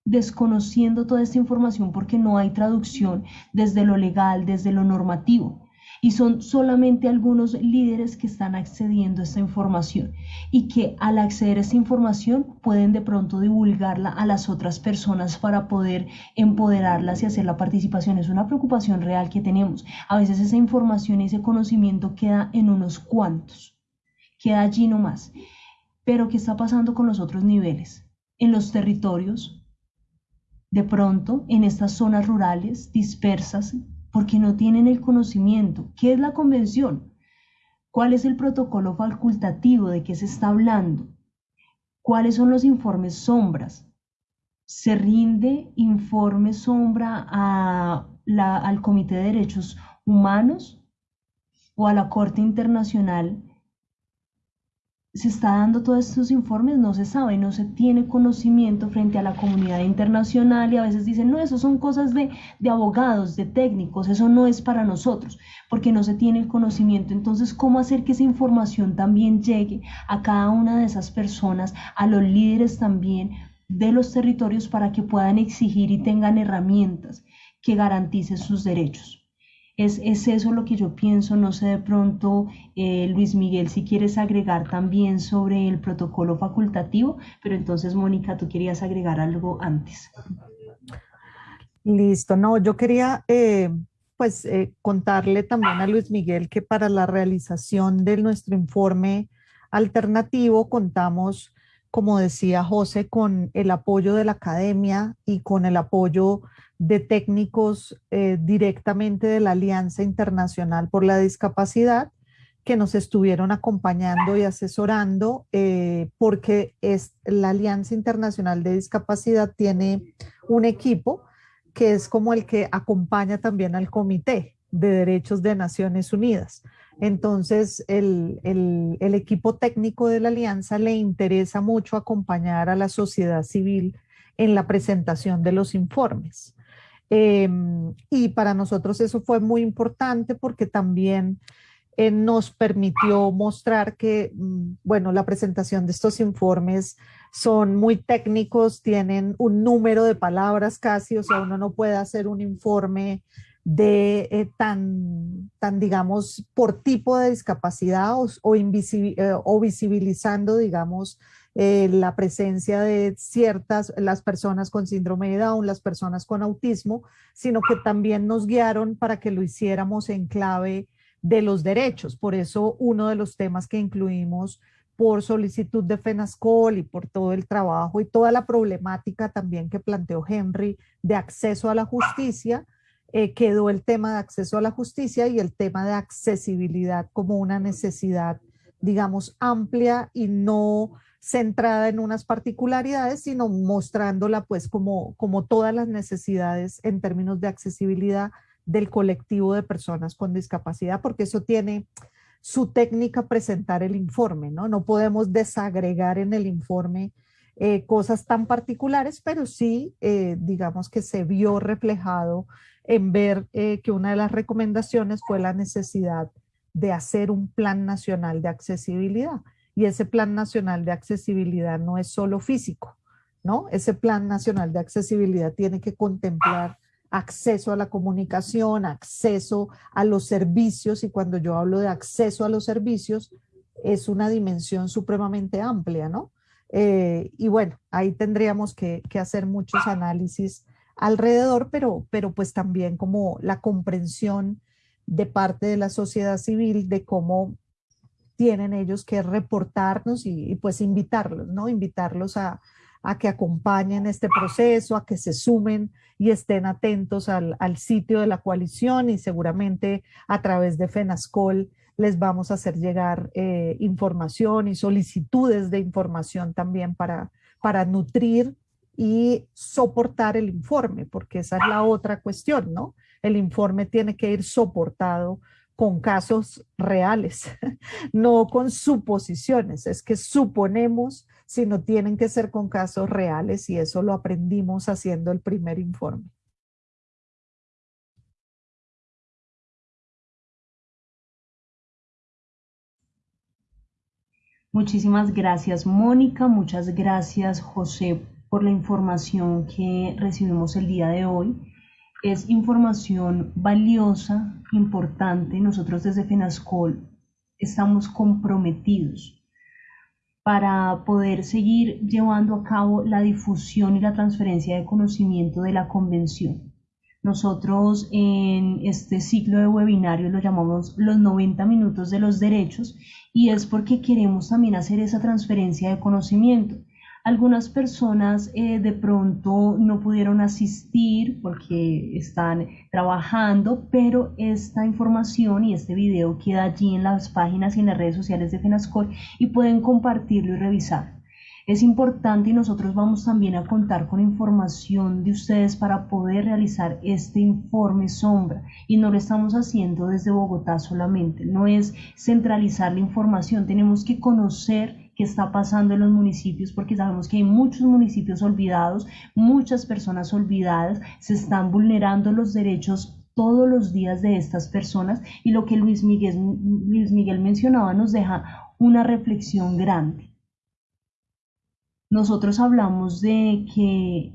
Speaker 2: desconociendo toda esta información porque no hay traducción desde lo legal, desde lo normativo. Y son solamente algunos líderes que están accediendo a esta información y que al acceder a esta información pueden de pronto divulgarla a las otras personas para poder empoderarlas y hacer la participación. Es una preocupación real que tenemos. A veces esa información y ese conocimiento queda en unos cuantos, queda allí nomás. Pero ¿qué está pasando con los otros niveles? En los territorios, de pronto en estas zonas rurales dispersas porque no tienen el conocimiento. ¿Qué es la convención? ¿Cuál es el protocolo facultativo de qué se está hablando? ¿Cuáles son los informes sombras? ¿Se rinde informe sombra a al Comité de Derechos Humanos o a la Corte Internacional se está dando todos estos informes, no se sabe, no se tiene conocimiento frente a la comunidad internacional y a veces dicen, no, eso son cosas de, de, abogados, de técnicos, eso no es para nosotros, porque no se tiene el conocimiento. Entonces, ¿cómo hacer que esa información también llegue a cada una de esas personas, a los líderes también de los territorios para que puedan exigir y tengan herramientas que garanticen sus derechos? Es, eso lo que yo pienso, no sé de pronto, eh, Luis Miguel, si quieres agregar también sobre el protocolo facultativo, pero entonces, Mónica, tú querías agregar algo antes.
Speaker 4: Listo, no, yo quería eh, pues eh, contarle también a Luis Miguel que para la realización de nuestro informe alternativo contamos, como decía José, con el apoyo de la academia y con el apoyo de técnicos eh, directamente de la Alianza Internacional por la Discapacidad que nos estuvieron acompañando y asesorando eh, porque es, la Alianza Internacional de Discapacidad tiene un equipo que es como el que acompaña también al Comité de Derechos de Naciones Unidas. Entonces, el, el equipo técnico de la Alianza le interesa mucho acompañar a la sociedad civil en la presentación de los informes. Em, y para nosotros eso fue muy importante porque también eh, nos permitió mostrar que, mm, bueno, la presentación de estos informes son muy técnicos, tienen un número de palabras casi, o sea, uno no puede hacer un informe de eh, tan, tan, digamos, por tipo de discapacidad o, o, eh, o visibilizando, digamos, eh, la presencia de ciertas, las personas con síndrome de Down, las personas con autismo, sino que también nos guiaron para que lo hiciéramos en clave de los derechos. Por eso uno de los temas que incluimos por solicitud de FENASCOL y por todo el trabajo y toda la problemática también que planteó Henry de acceso a la justicia, eh, quedó el tema de acceso a la justicia y el tema de accesibilidad como una necesidad, digamos, amplia y no centrada en unas particularidades, sino mostrándola pues como, como todas las necesidades en términos de accesibilidad del colectivo de personas con discapacidad, porque eso tiene su técnica presentar el informe, ¿no? No podemos desagregar en el informe eh, cosas tan particulares, pero sí, eh, digamos que se vio reflejado en ver eh, que una de las recomendaciones fue la necesidad de hacer un plan nacional de accesibilidad. Y ese Plan Nacional de Accesibilidad no es solo físico, ¿no? Ese Plan Nacional de Accesibilidad tiene que contemplar acceso a la comunicación, acceso a los servicios, y cuando yo hablo de acceso a los servicios, es una dimensión supremamente amplia, ¿no? Eh, y bueno, ahí tendríamos que, que, hacer muchos análisis alrededor, pero, pero pues también como la comprensión de parte de la sociedad civil de cómo tienen ellos que reportarnos y, pues invitarlos, ¿no? Invitarlos a, que acompañen este proceso, a que se sumen y estén atentos al, sitio de la coalición y seguramente a través de FENASCOL les vamos a hacer llegar eh, información y solicitudes de información también para, para nutrir y soportar el informe, porque esa es la otra cuestión, ¿no? El informe tiene que ir soportado con casos reales, no con suposiciones. Es que suponemos, sino tienen que ser con casos reales y eso lo aprendimos haciendo el primer informe.
Speaker 2: Muchísimas gracias, Mónica. Muchas gracias, José, por la información que recibimos el día de hoy es información valiosa, importante. Nosotros desde FENASCOL estamos comprometidos para poder seguir llevando a cabo la difusión y la transferencia de conocimiento de la convención. Nosotros en este ciclo de webinarios lo llamamos los 90 minutos de los derechos y es porque queremos también hacer esa transferencia de conocimiento. Algunas personas eh, de pronto no pudieron asistir porque están trabajando, pero esta información y este video queda allí en las páginas y en las redes sociales de FENASCOL y pueden compartirlo y revisar. Es importante y nosotros vamos también a contar con información de ustedes para poder realizar este informe sombra y no lo estamos haciendo desde Bogotá solamente, no es centralizar la información, tenemos que conocer qué está pasando en los municipios, porque sabemos que hay muchos municipios olvidados, muchas personas olvidadas, se están vulnerando los derechos todos los días de estas personas y lo que Luis Miguel, Luis Miguel mencionaba nos deja una reflexión grande. Nosotros hablamos de que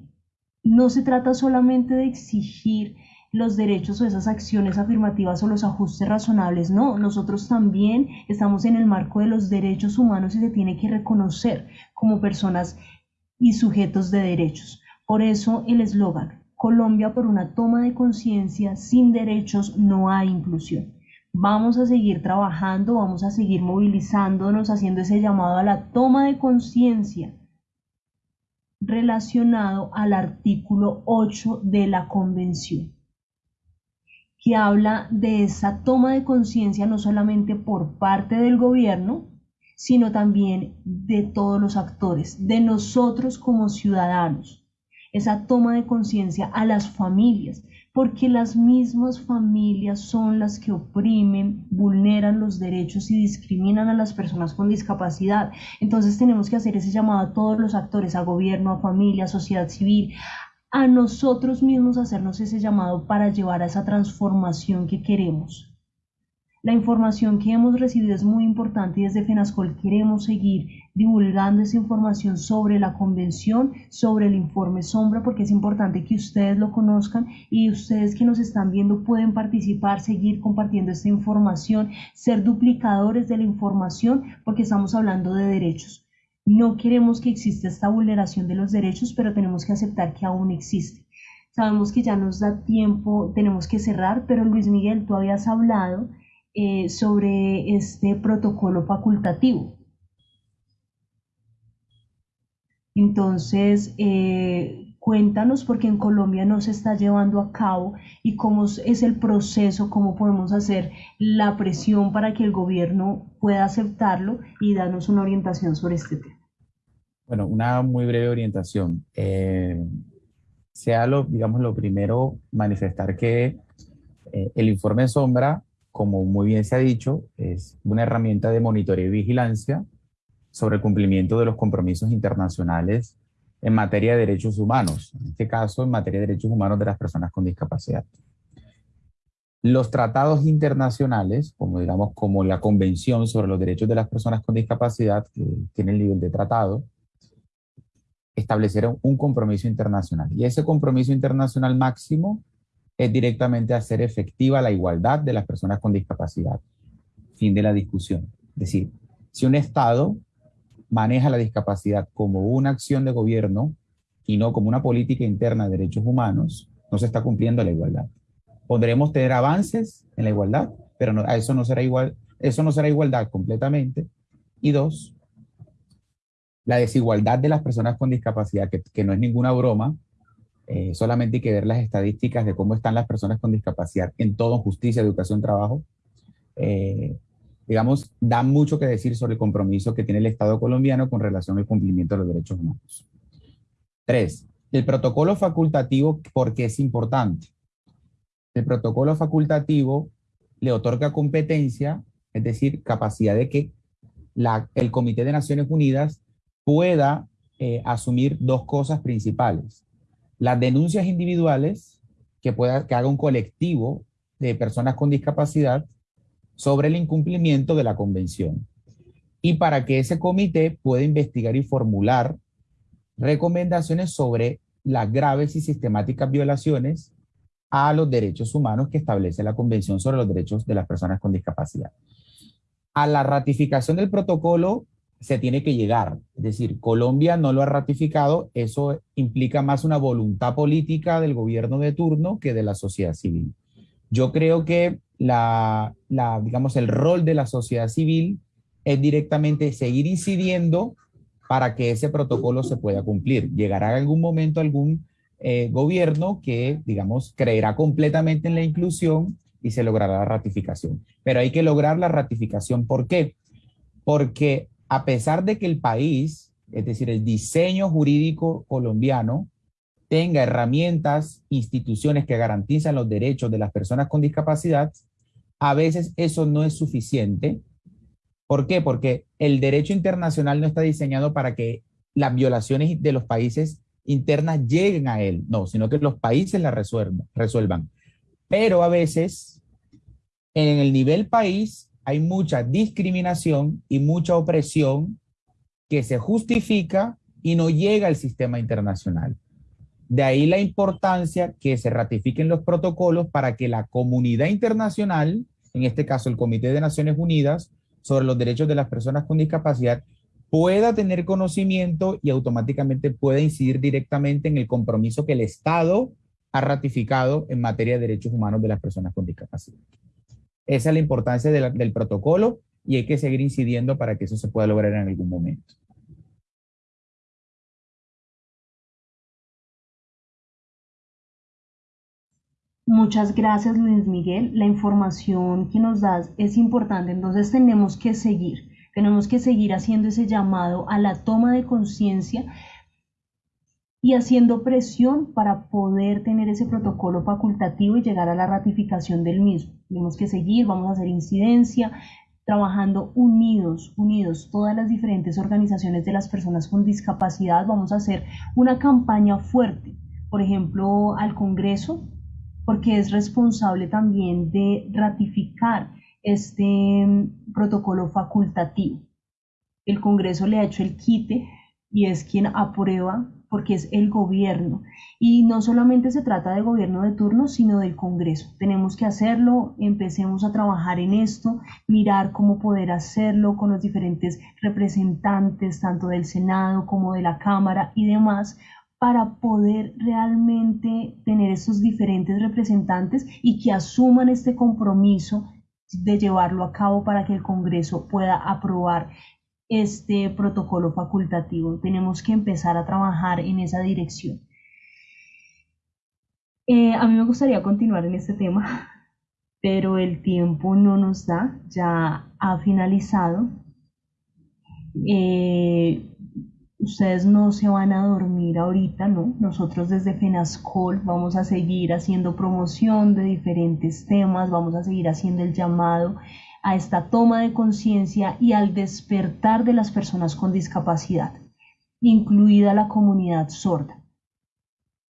Speaker 2: no se trata solamente de exigir los derechos o esas acciones afirmativas o los ajustes razonables, no, nosotros también estamos en el marco de los derechos humanos y se tiene que reconocer como personas y sujetos de derechos. Por eso el eslogan, Colombia por una toma de conciencia, sin derechos no hay inclusión. Vamos a seguir trabajando, vamos a seguir movilizándonos, haciendo ese llamado a la toma de conciencia relacionado al artículo 8 de la Convención que habla de esa toma de conciencia no solamente por parte del gobierno, sino también de todos los actores, de nosotros como ciudadanos. Esa toma de conciencia a las familias, porque las mismas familias son las que oprimen, vulneran los derechos y discriminan a las personas con discapacidad. Entonces tenemos que hacer ese llamado a todos los actores, a gobierno, a familia, a sociedad civil, a nosotros mismos hacernos ese llamado para llevar a esa transformación que queremos. La información que hemos recibido es muy importante y desde FENASCOL queremos seguir divulgando esa información sobre la convención, sobre el informe sombra, porque es importante que ustedes lo conozcan y ustedes que nos están viendo pueden participar, seguir compartiendo esta información, ser duplicadores de la información, porque estamos hablando de derechos. No queremos que exista esta vulneración de los derechos, pero tenemos que aceptar que aún existe. Sabemos que ya nos da tiempo, tenemos que cerrar, pero Luis Miguel, tú habías hablado eh, sobre este protocolo facultativo. Entonces, eh, cuéntanos porque en Colombia no se está llevando a cabo y cómo es el proceso, cómo podemos hacer la presión para que el gobierno pueda aceptarlo y darnos una orientación sobre este tema.
Speaker 6: Bueno, una muy breve orientación. Eh, sea lo, digamos, lo primero, manifestar que eh, el informe sombra, como muy bien se ha dicho, es una herramienta de monitoreo y vigilancia sobre el cumplimiento de los compromisos internacionales en materia de derechos humanos, en este caso en materia de derechos humanos de las personas con discapacidad. Los tratados internacionales, como digamos como la Convención sobre los Derechos de las Personas con Discapacidad, que tiene el nivel de tratado, establecieron un compromiso internacional. Y ese compromiso internacional máximo es directamente hacer efectiva la igualdad de las personas con discapacidad. Fin de la discusión. Es decir, si un Estado maneja la discapacidad como una acción de gobierno y no como una política interna de derechos humanos, no se está cumpliendo la igualdad. Podremos tener avances en la igualdad, pero no, eso no será igual, eso no será igualdad completamente. Y dos, la desigualdad de las personas con discapacidad, que, no es ninguna broma, eh, solamente hay que ver las estadísticas de cómo están las personas con discapacidad en todo, justicia, educación, trabajo, eh, digamos, da mucho que decir sobre el compromiso que tiene el Estado colombiano con relación al cumplimiento de los derechos humanos. Tres, el protocolo facultativo, ¿por qué es importante? El protocolo facultativo le otorga competencia, es decir, capacidad de que la, el Comité de Naciones Unidas pueda eh, asumir dos cosas principales. Las denuncias individuales, que, pueda, que haga un colectivo de personas con discapacidad sobre el incumplimiento de la convención. Y para que ese comité pueda investigar y formular recomendaciones sobre las graves y sistemáticas violaciones a los derechos humanos que establece la Convención sobre los Derechos de las Personas con Discapacidad. A la ratificación del protocolo se tiene que llegar. Es decir, Colombia no lo ha ratificado, eso implica más una voluntad política del gobierno de turno que de la sociedad civil. Yo creo que la, digamos, el rol de la sociedad civil es directamente seguir incidiendo para que ese protocolo se pueda cumplir. Llegará algún momento algún eh, gobierno que, digamos, creerá completamente en la inclusión y se logrará la ratificación. Pero hay que lograr la ratificación. ¿Por qué? Porque a pesar de que el país, es decir, el diseño jurídico colombiano, tenga herramientas, instituciones que garantizan los derechos de las personas con discapacidad, a veces eso no es suficiente ¿Por qué? Porque el derecho internacional no está diseñado para que las violaciones de los países internas lleguen a él, no, sino que los países las resuelvan. Pero a veces, en el nivel país, hay mucha discriminación y mucha opresión que se justifica y no llega al sistema internacional. De ahí la importancia que se ratifiquen los protocolos para que la comunidad internacional, en este caso el Comité de Naciones Unidas sobre los Derechos de las Personas con Discapacidad, pueda tener conocimiento y automáticamente pueda incidir directamente en el compromiso que el Estado ha ratificado en materia de derechos humanos de las personas con discapacidad. Esa es la importancia del protocolo y hay que seguir incidiendo para que eso se pueda lograr en algún momento.
Speaker 2: Muchas gracias Luis Miguel. La información que nos das es importante, entonces tenemos que seguir, tenemos que seguir haciendo ese llamado a la toma de conciencia y haciendo presión para poder tener ese protocolo facultativo y llegar a la ratificación del mismo. Tenemos que seguir, vamos a hacer incidencia, trabajando unidos, unidos, todas las diferentes organizaciones de las personas con discapacidad. Vamos a hacer una campaña fuerte, por ejemplo, al Congreso, porque es responsable también de ratificar este mm, protocolo facultativo. El Congreso le ha hecho el quite y es quien aprueba porque es el gobierno. Y no solamente se trata de gobierno de turno, sino del Congreso. Tenemos que hacerlo, empecemos a trabajar en esto, mirar cómo poder hacerlo con los diferentes representantes, tanto del Senado como de la Cámara y demás, para poder realmente tener estos diferentes representantes y que asuman este compromiso de llevarlo a cabo para que el Congreso pueda aprobar este protocolo facultativo. Tenemos que empezar a trabajar en esa dirección. Eh, a mí me gustaría continuar en este tema, pero el tiempo no nos da, ya ha finalizado. Eh, ustedes no se van a dormir ahorita, ¿no? Nosotros desde FENASCOL vamos a seguir haciendo promoción de diferentes temas, vamos a seguir haciendo el llamado a esta toma de conciencia y al despertar de las personas con discapacidad, incluida la comunidad sorda.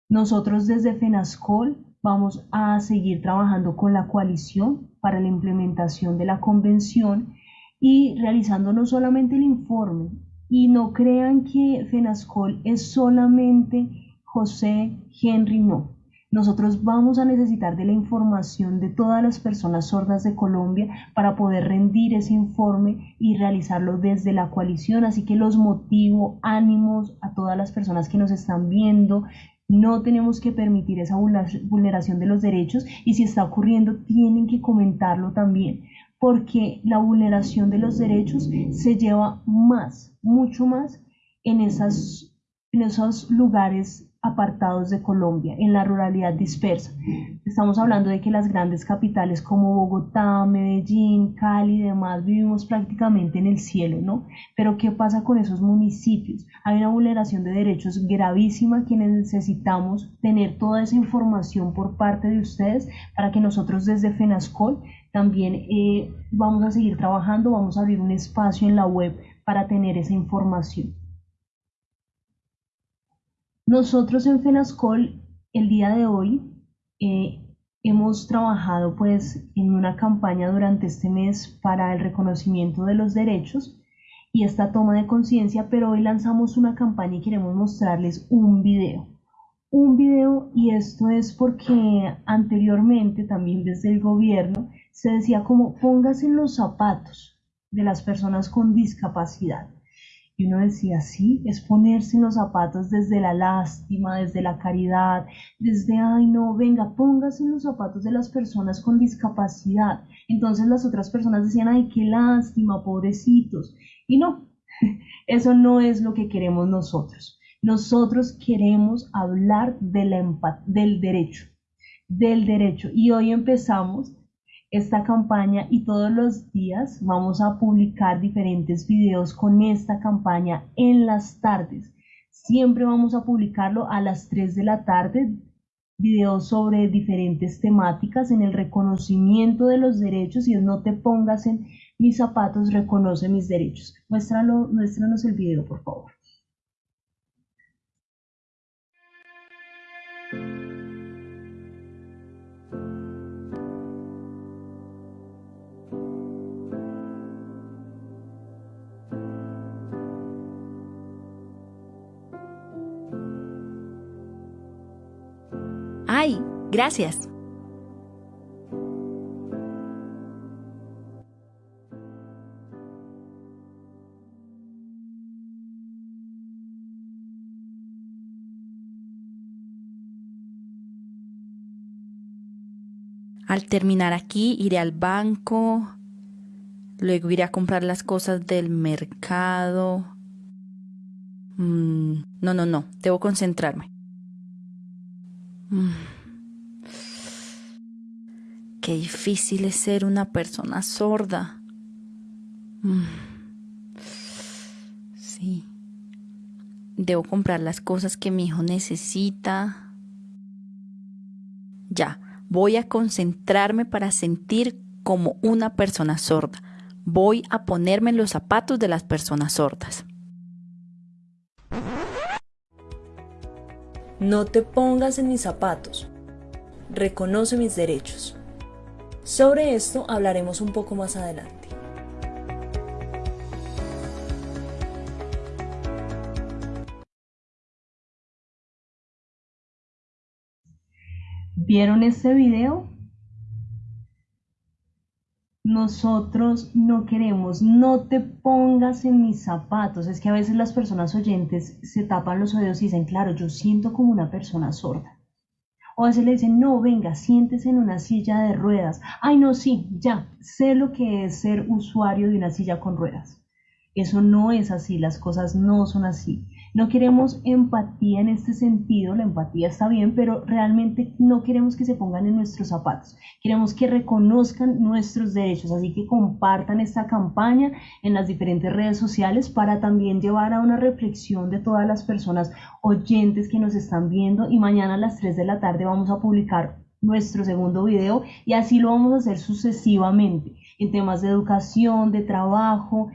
Speaker 2: Nosotros desde FENASCOL vamos a seguir trabajando con la coalición para la implementación de la convención y realizando no solamente el informe, y no crean que FENASCOL es solamente José Henry, no. Nosotros vamos a necesitar de la información de todas las personas sordas de Colombia para poder rendir ese informe y realizarlo desde la coalición. Así que los motivo, ánimos a todas las personas que nos están viendo. No tenemos que permitir esa vulneración de los derechos y si está ocurriendo tienen que comentarlo también porque la vulneración de los derechos se lleva más, mucho más en, esas, en esos lugares apartados de Colombia, en la ruralidad dispersa. Estamos hablando de que las grandes capitales como Bogotá, Medellín, Cali y demás vivimos prácticamente en el cielo, ¿no? Pero ¿qué pasa con esos municipios? Hay una vulneración de derechos gravísima que necesitamos tener toda esa información por parte de ustedes para que nosotros desde FENASCOL también eh, vamos a seguir trabajando, vamos a abrir un espacio en la web para tener esa información. Nosotros en FENASCOL el día de hoy eh, hemos trabajado pues en una campaña durante este mes para el reconocimiento de los derechos y esta toma de conciencia, pero hoy lanzamos una campaña y queremos mostrarles un video. Un video y esto es porque anteriormente también desde el gobierno se decía como póngase en los zapatos de las personas con discapacidad. Y uno decía, sí, es ponerse en los zapatos desde la lástima, desde la caridad, desde, ay, no, venga, póngase en los zapatos de las personas con discapacidad. Entonces las otras personas decían, ay, qué lástima, pobrecitos. Y no, eso no es lo que queremos nosotros. Nosotros queremos hablar de la del derecho, del derecho. Y hoy empezamos esta campaña y todos los días vamos a publicar diferentes videos con esta campaña en las tardes. Siempre vamos a publicarlo a las 3 de la tarde videos sobre diferentes temáticas en el reconocimiento de los derechos y no te pongas en mis zapatos, reconoce mis derechos. Muéstralo, muéstranos el video, por favor.
Speaker 1: Gracias. Al terminar aquí iré al banco, luego iré a comprar las cosas del mercado. Mm, no, no, no, debo concentrarme. Mm. Qué difícil es ser una persona sorda. Mm. Sí. Debo comprar las cosas que mi hijo necesita. Ya Voy a concentrarme para sentir como una persona sorda. Voy a ponerme en los zapatos de las personas sordas.
Speaker 7: No te pongas en mis zapatos. Reconoce mis derechos. Sobre esto hablaremos un poco más adelante.
Speaker 2: ¿Vieron este video? Nosotros no queremos, no te pongas en mis zapatos. Es que a veces las personas oyentes se tapan los oídos y dicen, claro, yo siento como una persona sorda. O a veces le dicen, no, venga, siéntese en una silla de ruedas. Ay, no, sí, ya, sé lo que es ser usuario de una silla con ruedas. Eso no es así, las cosas no son así. No queremos empatía en este sentido, la empatía está bien, pero realmente no queremos que se pongan en nuestros zapatos. Queremos que reconozcan nuestros derechos, así que compartan esta campaña en las diferentes redes sociales para también llevar a una reflexión de todas las personas oyentes que nos están viendo y mañana a las 3 de la tarde vamos a publicar nuestro segundo video y así lo vamos a hacer sucesivamente en temas de educación, de trabajo,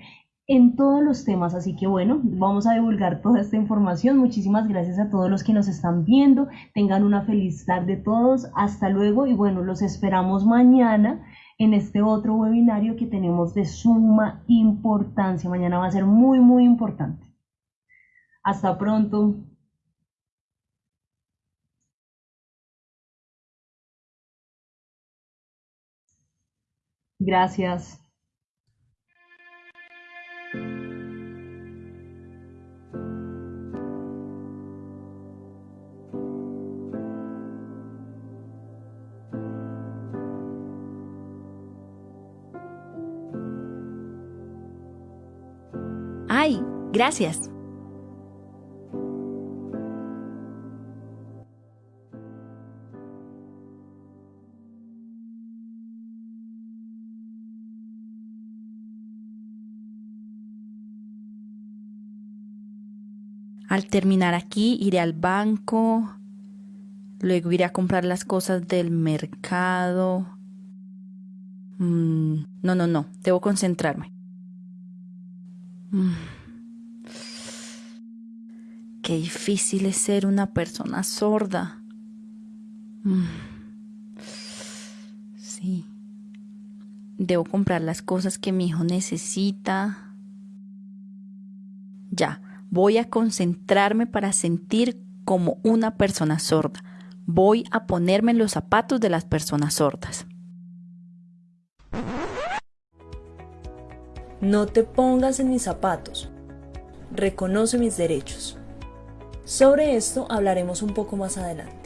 Speaker 2: en todos los temas. Así que bueno, vamos a divulgar toda esta información. Muchísimas gracias a todos los que nos están viendo. Tengan una feliz tarde todos. Hasta luego y bueno, los esperamos mañana en este otro webinario que tenemos de suma importancia. Mañana va a ser muy, muy importante. Hasta pronto. Gracias.
Speaker 1: ¡Ay! Gracias. Al terminar aquí iré al banco, luego iré a comprar las cosas del mercado. Mm, no, no, no, debo concentrarme. Mm. Qué difícil es ser una persona sorda. Mm. Sí. Debo comprar las cosas que mi hijo necesita. Ya, voy a concentrarme para sentir como una persona sorda. Voy a ponerme en los zapatos de las personas sordas.
Speaker 7: No te pongas en mis zapatos. Reconoce mis derechos. Sobre esto hablaremos un poco más adelante.